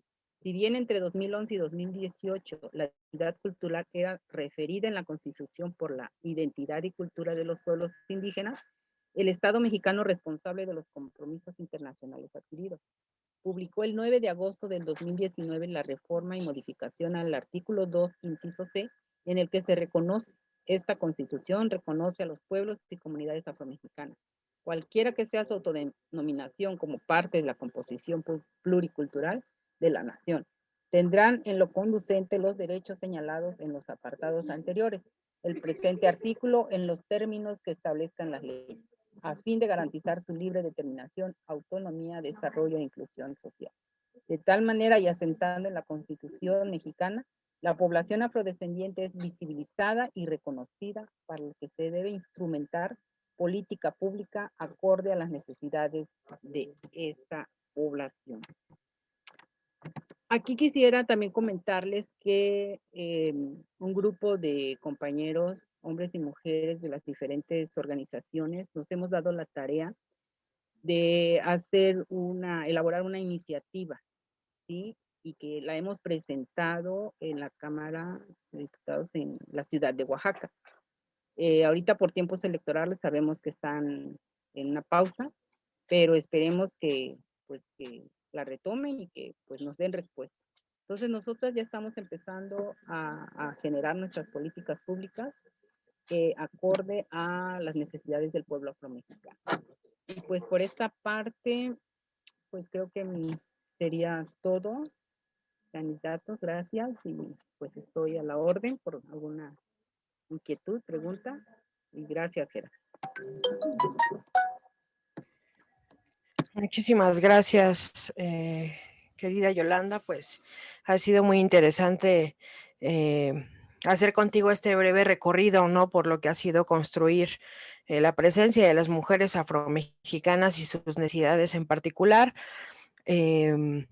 si bien entre 2011 y 2018 la identidad cultural era referida en la Constitución por la identidad y cultura de los pueblos indígenas, el Estado mexicano responsable de los compromisos internacionales adquiridos publicó el 9 de agosto del 2019 la reforma y modificación al artículo 2, inciso C, en el que se reconoce esta constitución, reconoce a los pueblos y comunidades afromexicanas, cualquiera que sea su autodenominación como parte de la composición pluricultural, de la nación. Tendrán en lo conducente los derechos señalados en los apartados anteriores, el presente artículo en los términos que establezcan las leyes, a fin de garantizar su libre determinación, autonomía, desarrollo e inclusión social. De tal manera y asentando en la Constitución mexicana, la población afrodescendiente es visibilizada y reconocida para lo que se debe instrumentar política pública acorde a las necesidades de esta población. Aquí quisiera también comentarles que em, un grupo de compañeros, hombres y mujeres de las diferentes organizaciones, nos hemos dado la tarea de hacer una, elaborar una iniciativa. Y que la hemos presentado en la Cámara de Diputados en la ciudad de Oaxaca. Eh, ahorita por tiempos electorales sabemos que están en una pausa, pero esperemos que, pues, que la retomen y que pues nos den respuesta. Entonces nosotros ya estamos empezando a, generar nuestras políticas públicas que acorde a las necesidades del pueblo afromexicano. Y pues por esta parte, pues creo que sería todo. Candidatos, gracias y pues estoy a la orden por alguna inquietud, pregunta. Y gracias, Gerard. Muchísimas gracias, eh, querida Yolanda. Pues ha sido muy interesante eh, hacer contigo este breve recorrido, ¿no? Por lo que ha sido construir eh, la presencia de las mujeres afromexicanas y sus necesidades en particular. Em,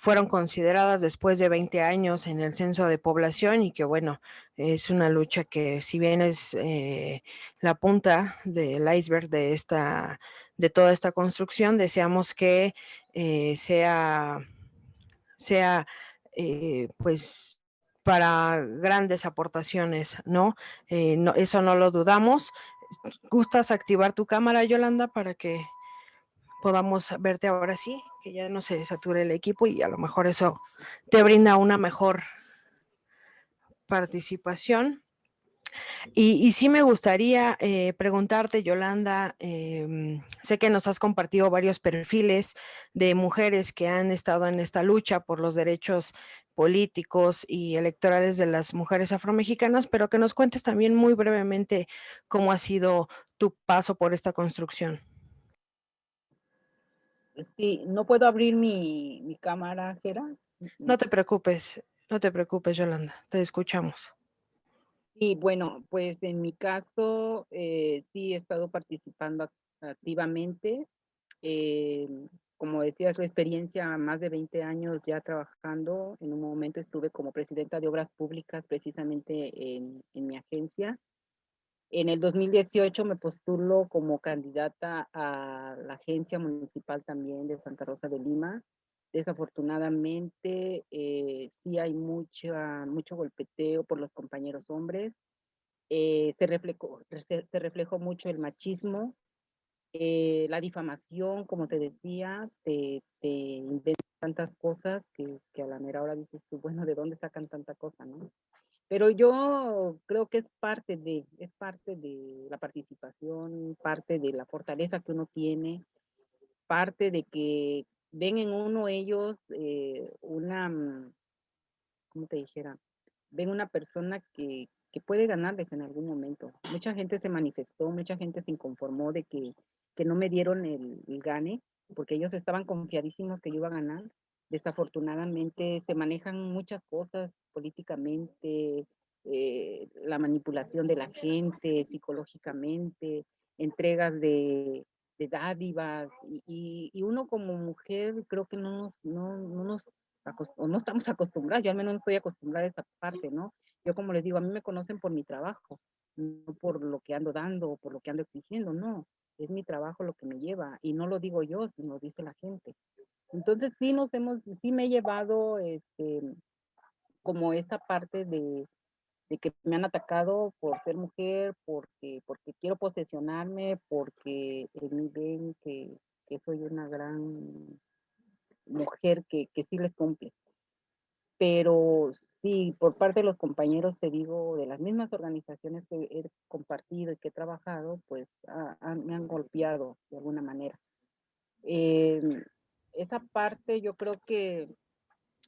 fueron consideradas después de 20 años en el censo de población y que bueno, es una lucha que si bien es la punta del iceberg de esta de toda esta construcción. Deseamos que eh, sea, sea eh, pues para grandes aportaciones. Eh, ¿no? Eso no lo dudamos. ¿Gustas activar tu cámara, Yolanda, para que podamos verte ahora sí? Que ya no se sature el equipo y a lo mejor eso te brinda una mejor participación. Y, sí me gustaría eh, preguntarte, Yolanda, em, sé que nos has compartido varios perfiles de mujeres que han estado en esta lucha por los derechos políticos y electorales de las mujeres afromexicanas, pero que nos cuentes también muy brevemente cómo ha sido tu paso por esta construcción. Sí, no puedo abrir mi, mi cámara, Gera. No te preocupes, no te preocupes, Yolanda, te escuchamos. Y bueno, pues en mi caso, eh, sí he estado participando activamente. Eh, como decías, la experiencia, más de 20 años ya trabajando. En un momento estuve como presidenta de obras públicas precisamente en, en mi agencia. En el 2018 me postulo como candidata a la agencia municipal también de Santa Rosa de Lima. Desafortunadamente, eh, sí hay mucha, mucho golpeteo por los compañeros hombres. Eh, se, reflejó, se, reflejó mucho el machismo, eh, la difamación, como te decía, te, te inventan tantas cosas que, que, a la mera hora dices tú, bueno, ¿de dónde sacan tanta cosa, no? Pero yo creo que es parte de, es parte de la participación, parte de la fortaleza que uno tiene, parte de que ven en uno ellos eh, una, mm, ¿cómo te dijera? Ven una persona que, que puede ganarles en algún momento. Mucha gente se manifestó, mucha gente se inconformó de que, que no me dieron el, el gane, porque ellos estaban confiadísimos que yo iba a ganar desafortunadamente se manejan muchas cosas políticamente, eh, la manipulación de la gente psicológicamente, entregas de, de dádivas y, y, uno como mujer creo que no nos, no, no nos no estamos acostumbrados, yo al menos no estoy acostumbrada a esa parte, ¿no? Yo como les digo, a mí me conocen por mi trabajo, no por lo que ando dando o por lo que ando exigiendo, no, es mi trabajo lo que me lleva y no lo digo yo, sino lo dice la gente. Entonces sí nos hemos, sí me he llevado este, como esa parte de, de que me han atacado por ser mujer, porque, porque quiero posesionarme, porque me ven que, que soy una gran mujer que, que sí les cumple. Pero sí, por parte de los compañeros, te digo, de las mismas organizaciones que he compartido y que he trabajado, pues me han golpeado de alguna manera. Eh, esa parte yo creo que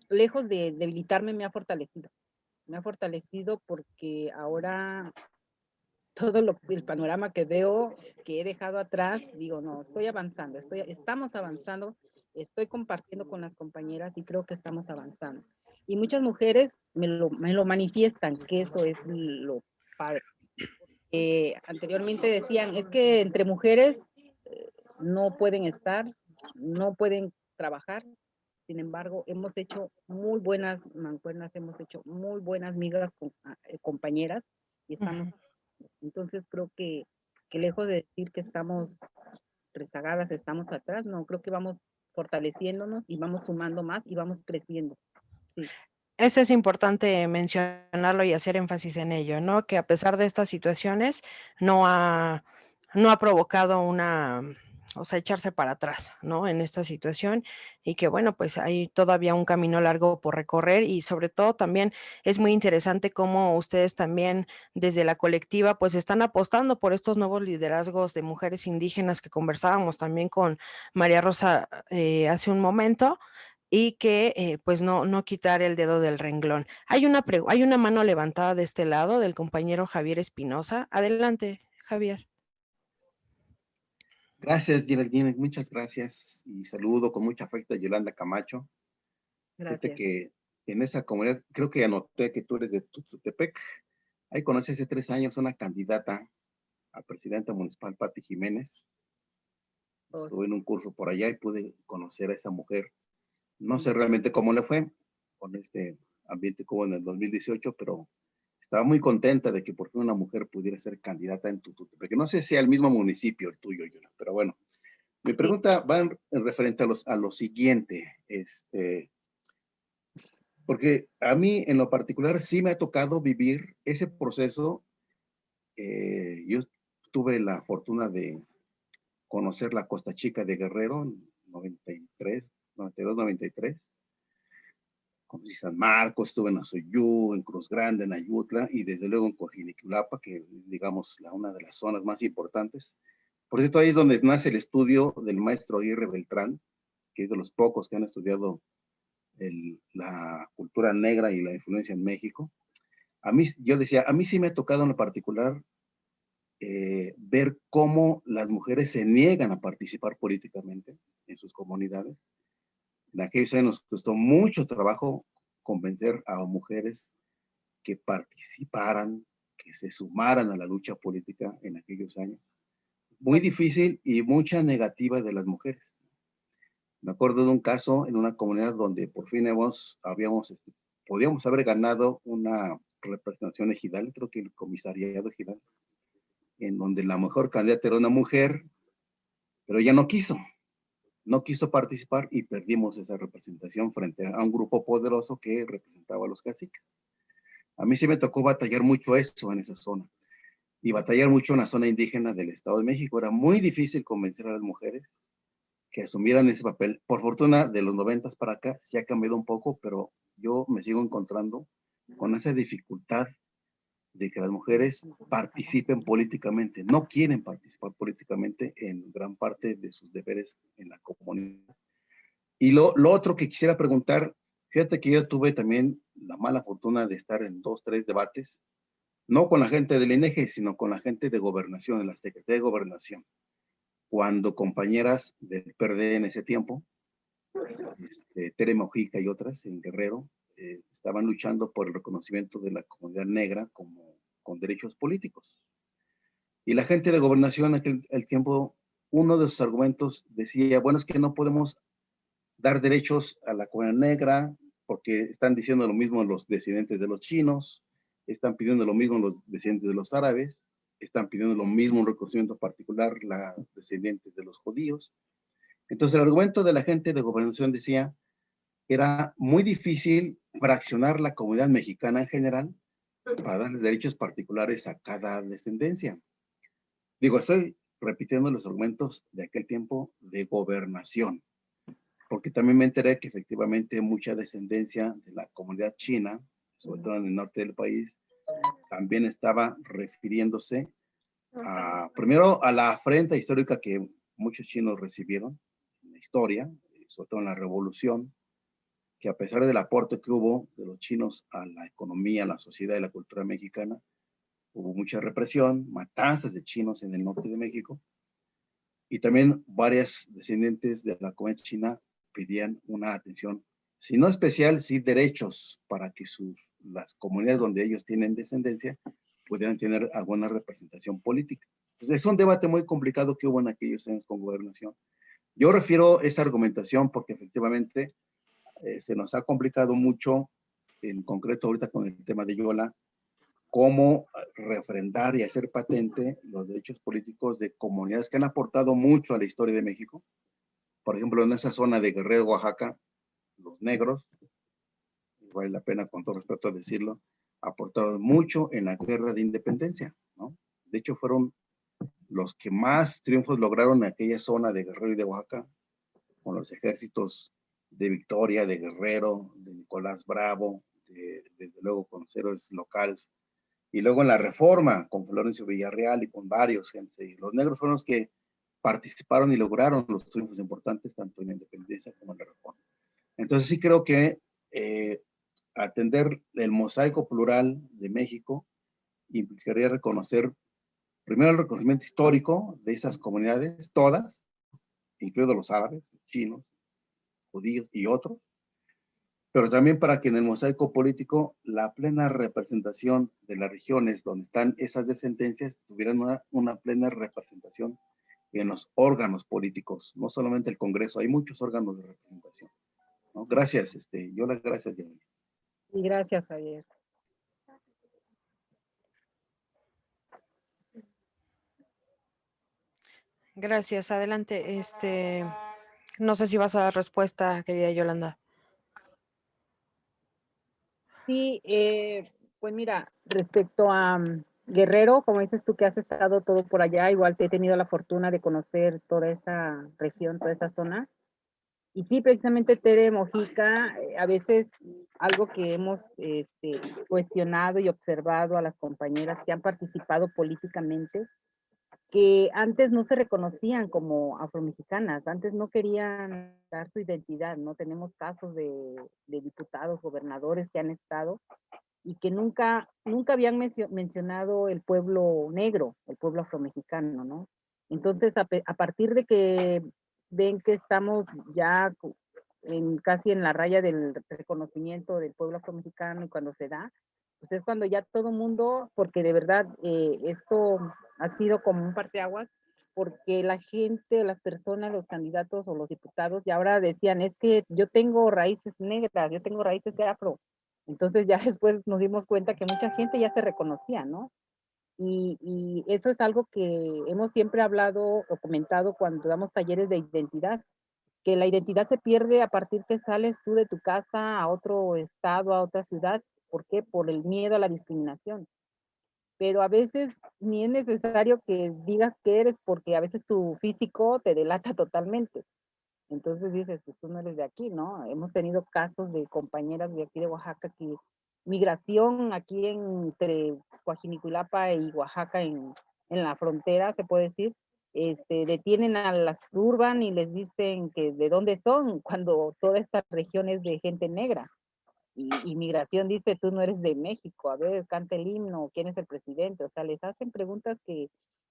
lejos de debilitarme me ha fortalecido. Me ha fortalecido porque ahora todo lo, el panorama que veo, que he dejado atrás, digo, no, estoy avanzando, estoy, estamos avanzando, estoy compartiendo con las compañeras y creo que estamos avanzando. Y muchas mujeres me lo, me lo manifiestan, que eso es lo padre. Eh, anteriormente decían, es que entre mujeres eh, no pueden estar, no pueden trabajar. Sin embargo, hemos hecho muy buenas mancuernas, hemos hecho muy buenas migas con, ah, eh, compañeras y estamos, entonces creo que, que lejos de decir que estamos rezagadas, estamos atrás, no, creo que vamos fortaleciéndonos y vamos sumando más y vamos creciendo. Sí. Eso es importante mencionarlo y hacer énfasis en ello, ¿no? Que a pesar de estas situaciones no ha, no ha provocado una o sea, echarse para atrás, ¿no? En esta situación y que bueno, pues hay todavía un camino largo por recorrer y sobre todo también es muy interesante cómo ustedes también desde la colectiva pues están apostando por estos nuevos liderazgos de mujeres indígenas que conversábamos también con María Rosa eh, hace un momento y que eh, pues no, no quitar el dedo del renglón. Hay una, hay una mano levantada de este lado del compañero Javier Espinosa. Adelante, Javier. Gracias, Geraldine, muchas gracias y saludo con mucho afecto a Yolanda Camacho. Gracias. que en esa comunidad, creo que anoté que tú eres de Tututepec. Ahí conocí hace tres años una candidata a presidenta municipal, Pati Jiménez. Oh. Estuve en un curso por allá y pude conocer a esa mujer. No sé realmente cómo le fue con este ambiente como en el 2018, pero estaba muy contenta de que por fin una mujer pudiera ser candidata en Tututepec. No sé si sea el mismo municipio el tuyo, pero bueno. Mi pregunta va en, referente a, los, a lo siguiente, este, porque a mí en lo particular sí me ha tocado vivir ese proceso. Eh, yo tuve la fortuna de conocer la Costa Chica de Guerrero en 93, 92, 93 conocí San Marcos, estuve en Azoyú, en Cruz Grande, en Ayutla y desde luego en Cojiniculapa, que es, digamos, la, una de las zonas más importantes. Por cierto, ahí es donde nace el estudio del maestro Aguirre Beltrán, que es de los pocos que han estudiado la cultura negra y la influencia en México. A mí, yo decía, a mí sí me ha tocado en lo particular eh, ver cómo las mujeres se niegan a participar políticamente en sus comunidades. En aquellos años nos costó mucho trabajo convencer a mujeres que participaran, que se sumaran a la lucha política en aquellos años. Muy difícil y mucha negativa de las mujeres. Me acuerdo de un caso en una comunidad donde por fin hemos, habíamos, este, podíamos haber ganado una representación ejidal, creo que el comisariado ejidal, en donde la mejor candidata era una mujer, pero ella no quiso no quiso participar y perdimos esa representación frente a un grupo poderoso que representaba a los caciques. A mí sí me tocó batallar mucho eso en esa zona y batallar mucho en la zona indígena del Estado de México. Era muy difícil convencer a las mujeres que asumieran ese papel. Por fortuna, de los noventas para acá se ha cambiado un poco, pero yo me sigo encontrando con esa dificultad de que las mujeres participen políticamente. No quieren participar políticamente en gran parte de sus deberes en la comunidad. Y lo, lo otro que quisiera preguntar, fíjate que yo tuve también la mala fortuna de estar en dos, tres debates, no con la gente del INEGE, sino con la gente de gobernación, en la Secretaría de Gobernación, cuando compañeras del PRD en ese tiempo, este, Tere Mojica y otras en Guerrero, eh, estaban luchando por el reconocimiento de la comunidad negra como con derechos políticos. Y la gente de gobernación en aquel tiempo, uno de sus argumentos decía, bueno, es que no podemos dar derechos a la comunidad negra porque están diciendo lo mismo los descendientes de los chinos, están pidiendo lo mismo los descendientes de los árabes, están pidiendo lo mismo un reconocimiento particular los descendientes de los judíos. Entonces el argumento de la gente de gobernación decía, era muy difícil fraccionar la comunidad mexicana en general para darle derechos particulares a cada descendencia. Digo, estoy repitiendo los argumentos de aquel tiempo de gobernación, porque también me enteré que efectivamente mucha descendencia de la comunidad china, sobre todo en el norte del país, también estaba refiriéndose a, primero a la afrenta histórica que muchos chinos recibieron en la historia, sobre todo en la revolución, que a pesar del aporte que hubo de los chinos a la economía, a la sociedad y la cultura mexicana, hubo mucha represión, matanzas de chinos en el norte de México, y también varias descendientes de la comunidad china pedían una atención, si no especial, sí derechos para que las comunidades donde ellos tienen descendencia pudieran tener alguna representación política. es un debate muy complicado que hubo en aquellos años con gobernación. Yo refiero esa argumentación porque efectivamente eh, se nos ha complicado mucho, en concreto ahorita con el tema de Yola, cómo refrendar y hacer patente los derechos políticos de comunidades que han aportado mucho a la historia de México. Por ejemplo, en esa zona de Guerrero, Oaxaca, los negros, vale la pena con todo respeto decirlo, aportaron mucho en la guerra de independencia, ¿no? De hecho, fueron los que más triunfos lograron en aquella zona de Guerrero y de Oaxaca, con los ejércitos de Victoria, de Guerrero, de Nicolás Bravo, desde luego con héroes locales. Y luego en la reforma con Florencio Villarreal y con varios gente. Los negros fueron los que participaron y lograron los triunfos importantes tanto en la independencia como en la reforma. Entonces sí creo que eh, atender el mosaico plural de México implicaría reconocer primero el reconocimiento histórico de esas comunidades, todas, incluidos los árabes, los chinos, judíos y otros, pero también para que en el mosaico político la plena representación de las regiones donde están esas descendencias tuvieran una, una plena representación en los órganos políticos, no solamente el Congreso, hay muchos órganos de representación. ¿no? Gracias, este, yo las gracias, Jenny. Y gracias, Javier. Gracias, adelante. Este, no sé si vas a dar respuesta, querida Yolanda. Sí, eh, pues mira, respecto a mm, Guerrero, como dices tú que has estado todo por allá, igual te he tenido la fortuna de conocer toda esa región, toda esa zona. Y sí, precisamente Tere Mojica, eh, a veces algo que hemos este, cuestionado y observado a las compañeras que han participado políticamente, que antes no se reconocían como afromexicanas, antes no querían dar su identidad, ¿no? Tenemos casos de, diputados, gobernadores que han estado y que nunca, nunca habían mencionado el pueblo negro, el pueblo afromexicano, ¿no? Entonces, a, partir de que ven que estamos ya en, casi en la raya del reconocimiento del pueblo afromexicano y cuando se da, pues es cuando ya todo mundo, porque de verdad eh, esto ha sido como un parteaguas, porque la gente, las personas, los candidatos o los diputados, ya ahora decían, es que yo tengo raíces negras, yo tengo raíces de afro, entonces ya después nos dimos cuenta que mucha gente ya se reconocía, ¿no? Y, y, eso es algo que hemos siempre hablado o comentado cuando damos talleres de identidad, que la identidad se pierde a partir que sales tú de tu casa a otro estado, a otra ciudad. ¿Por qué? Por el miedo a la discriminación. Pero a veces ni es necesario que digas que eres porque a veces tu físico te delata totalmente. Entonces dices, pues tú no eres de aquí, ¿no? Hemos tenido casos de compañeras de aquí de Oaxaca que migración aquí entre Coajiniculapa y Oaxaca en, en la frontera, se puede decir, este, detienen a las urban y les dicen que de dónde son, cuando toda esta región es de gente negra. Y, y, migración dice, tú no eres de México, a ver, canta el himno, ¿quién es el presidente? O sea, les hacen preguntas que,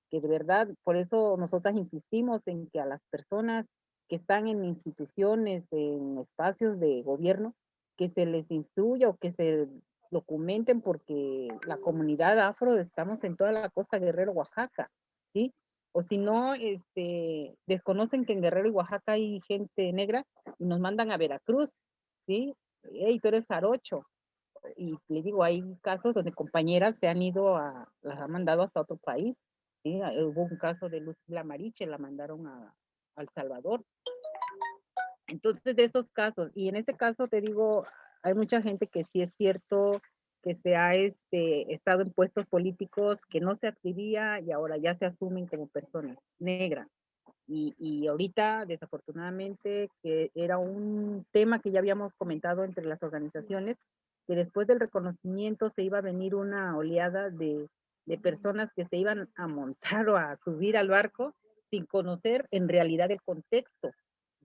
que de verdad, por eso nosotras insistimos en que a las personas que están en instituciones, en espacios de gobierno, que se les instruya o que se documenten porque la comunidad afro estamos en toda la costa Guerrero, Oaxaca, ¿sí? O si no, este, desconocen que en Guerrero y Oaxaca hay gente negra y nos mandan a Veracruz, ¿sí? Hey, tú eres jarocho. Y le digo, hay casos donde compañeras se han ido a, las han mandado hasta otro país. ¿sí? Hubo un caso de Luz Mariche, la mandaron a, al Salvador. Entonces, de esos casos, y en este caso te digo, hay mucha gente que sí es cierto que se ha este, estado en puestos políticos que no se adscribía y ahora ya se asumen como personas negras. Y, y, ahorita, desafortunadamente, que era un tema que ya habíamos comentado entre las organizaciones, que después del reconocimiento se iba a venir una oleada de, de personas que se iban a montar o a subir al barco sin conocer en realidad el contexto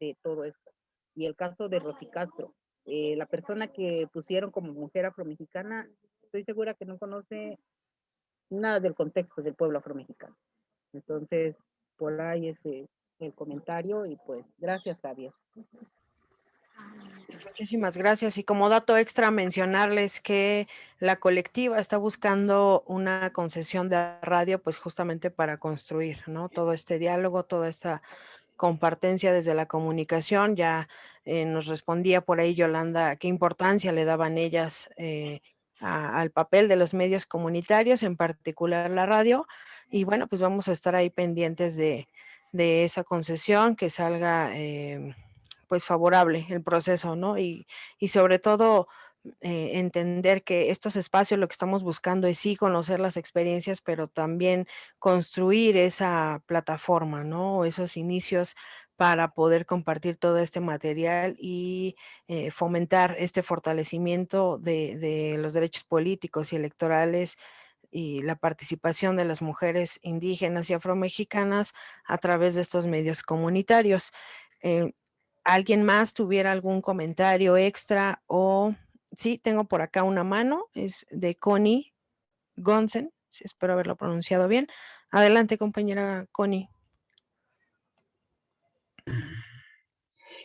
de todo esto. Y el caso de Rosy Castro, eh, la persona que pusieron como mujer afromexicana, estoy segura que no conoce nada del contexto del pueblo afromexicano. Entonces, por ahí es el comentario y pues gracias, Javier. Muchísimas gracias. Y como dato extra, mencionarles que la colectiva está buscando una concesión de radio, pues justamente para construir, ¿no? Todo este diálogo, toda esta compartencia desde la comunicación. Ya eh, nos respondía por ahí Yolanda qué importancia le daban ellas eh, al papel de los medios comunitarios, en particular la radio. Y bueno, pues vamos a estar ahí pendientes de, de esa concesión, que salga em, pues favorable el proceso, ¿no? Y, y sobre todo eh, entender que estos espacios lo que estamos buscando es sí conocer las experiencias, pero también construir esa plataforma, ¿no? Esos inicios para poder compartir todo este material y eh, fomentar este fortalecimiento de, de los derechos políticos y electorales y la participación de las mujeres indígenas y afromexicanas a través de estos medios comunitarios. Eh, ¿Alguien más tuviera algún comentario extra o sí, tengo por acá una mano, es de Connie Gonsen, espero haberlo pronunciado bien. Adelante, compañera Connie.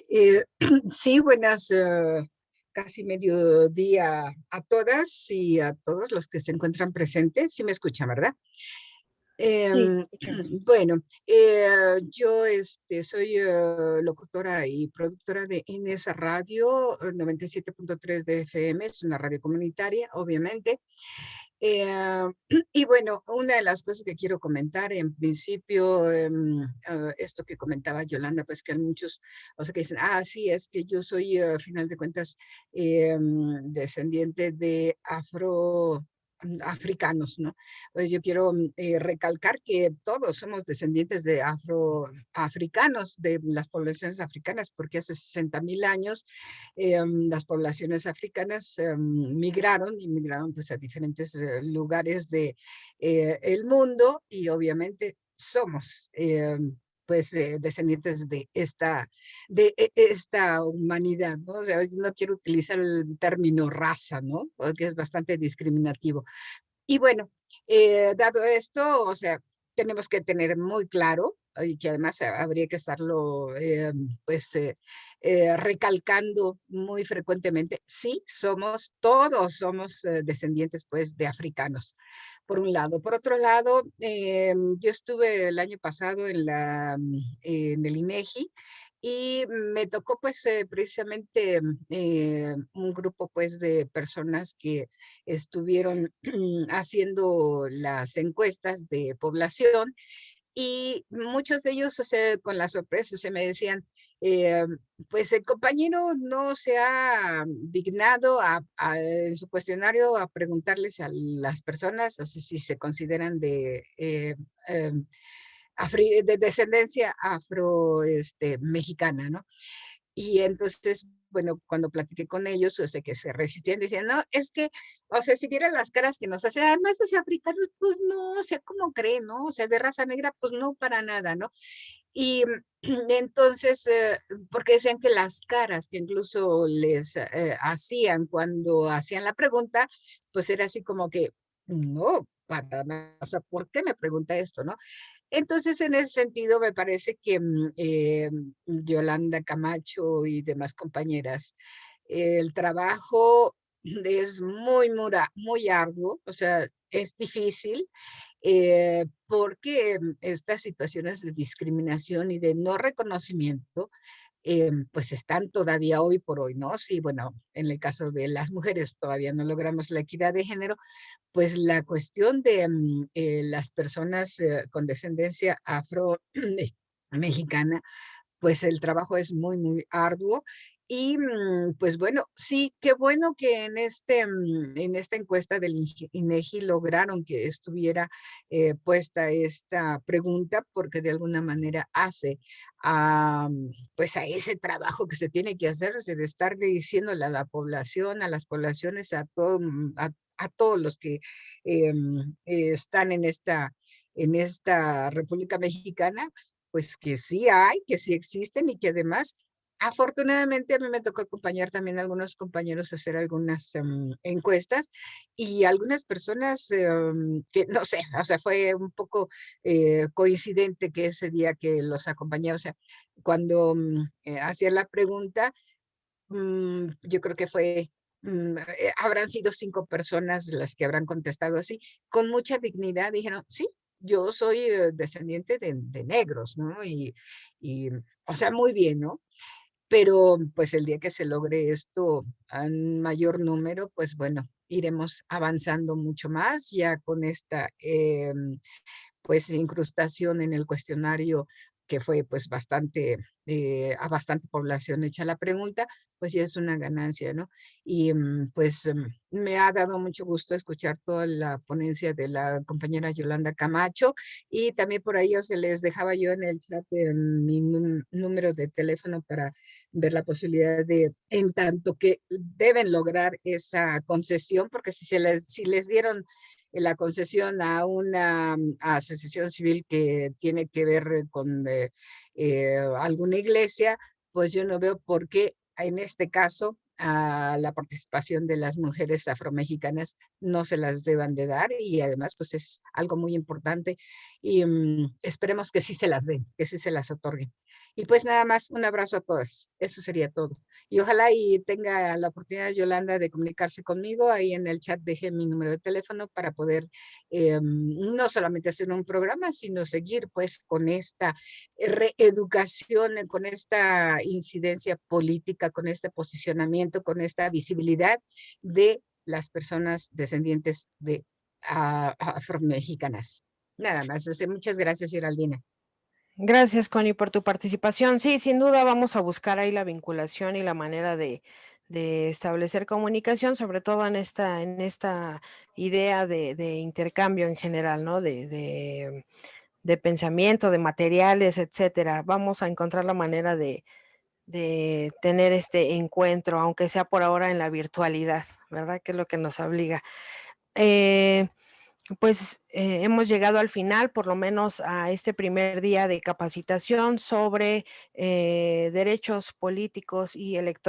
Eh, sí, buenas, uh, casi mediodía a todas y a todos los que se encuentran presentes. Sí me escuchan, ¿verdad? Em, bueno, eh, yo este, soy eh, locutora y productora de NS Radio 97.3 de FM, es una radio comunitaria, obviamente. Eh, y bueno, una de las cosas que quiero comentar en principio, em, esto que comentaba Yolanda, pues que hay muchos, o sea, que dicen, ah, sí, es que yo soy, a final de cuentas, em, descendiente de afro africanos, ¿no? Pues yo quiero mm, eh, recalcar que todos somos descendientes de afroafricanos, de las poblaciones africanas, porque hace 60 mil años eh, mm, las poblaciones africanas eh, migraron y migraron pues a diferentes lugares del de, el mundo y obviamente somos pues descendientes de esta, de e, esta humanidad, ¿no? O sea, no quiero utilizar el término raza, ¿no? Porque es bastante discriminativo. Y bueno, eh, dado esto, o sea, tenemos que tener muy claro y que además habría que estarlo eh, pues eh, recalcando muy frecuentemente, sí, somos, todos somos descendientes pues de africanos, por un lado. Por otro lado, yo estuve el año pasado en, la, en el INEGI y me tocó pues eh, precisamente eh, un grupo pues de personas que estuvieron haciendo las encuestas de población y muchos de ellos, o sea, con la sorpresa, se me decían, eh, pues el compañero no se ha dignado en su cuestionario a preguntarles a las personas, o sea, si se consideran de em, de descendencia afro este, ¿no? Y entonces, bueno, cuando platiqué con ellos, o sea, que se resistían, decían, no, es que, o sea, si vieran las caras que nos hacen, además de africanos, pues no, o sea, ¿cómo creen, no? O sea, de raza negra, pues no, para nada, ¿no? Y entonces, eh, porque decían que las caras que incluso les eh, hacían cuando hacían la pregunta, pues era así como que, no, para nada, o sea, ¿por qué me pregunta esto, no? Entonces, en ese sentido, me parece que mm, eh, Yolanda Camacho y demás compañeras, el trabajo es muy, muy, arduo, o sea, es difícil, eh, porque estas situaciones de discriminación y de no reconocimiento Em, pues están todavía hoy por hoy, ¿no? Sí, bueno, en el caso de las mujeres todavía no logramos la equidad de género, pues la cuestión de mm, eh, las personas eh, con descendencia afro-mexicana, pues el trabajo es muy, muy arduo y mm, pues bueno, sí, qué bueno que en, este, mm, en esta encuesta del INEGI lograron que estuviera eh, puesta esta pregunta porque de alguna manera hace a, mm, pues a ese trabajo que se tiene que hacer, de estar diciéndole a la población, a las poblaciones, a, todo, a, todos los que em, están en esta, en esta República Mexicana, pues que sí hay, que sí existen y que además Afortunadamente a mí me tocó acompañar también a algunos compañeros a hacer algunas em, encuestas y algunas personas em, que no sé, o sea, fue un poco eh, coincidente que ese día que los acompañé, o sea, cuando mm, eh, hacía la pregunta, mm, yo creo que fue mm, eh, habrán sido cinco personas las que habrán contestado así, con mucha dignidad, dijeron, sí, yo soy descendiente de, negros, ¿no? Y, y, o sea, muy bien, ¿no? Pero pues el día que se logre esto en mayor número, pues bueno, iremos avanzando mucho más ya con esta em, pues incrustación en el cuestionario que fue pues bastante, eh, a bastante población hecha la pregunta, pues ya es una ganancia, ¿no? Y mm, pues mm, me ha dado mucho gusto escuchar toda la ponencia de la compañera Yolanda Camacho y también por ahí os les dejaba yo en el chat mi número de teléfono para ver la posibilidad de, en tanto que deben lograr esa concesión, porque si, se les, si les dieron la concesión a una mm, asociación civil que tiene que ver con eh, eh, alguna iglesia, pues yo no veo por qué en este caso a la participación de las mujeres afromexicanas no se las deban de dar y además pues es algo muy importante y mm, esperemos que sí se las den, que sí se las otorguen. Y pues nada más, un abrazo a todas. Eso sería todo. Y ojalá y tenga la oportunidad Yolanda de comunicarse conmigo. Ahí en el chat dejé mi número de teléfono para poder eh, no solamente hacer un programa, sino seguir pues con esta reeducación, con esta incidencia política, con este posicionamiento, con esta visibilidad de las personas descendientes de uh, afromexicanas. Nada más. muchas gracias, Geraldina. Gracias, Connie, por tu participación. Sí, sin duda vamos a buscar ahí la vinculación y la manera de, establecer comunicación, sobre todo en esta, en esta idea de, intercambio en general, ¿no? De, de, pensamiento, de materiales, etcétera. Vamos a encontrar la manera de, tener este encuentro, aunque sea por ahora en la virtualidad, ¿verdad? Que es lo que nos obliga. Eh, pues eh, hemos llegado al final, por lo menos a este primer día de capacitación sobre eh, derechos políticos y electorales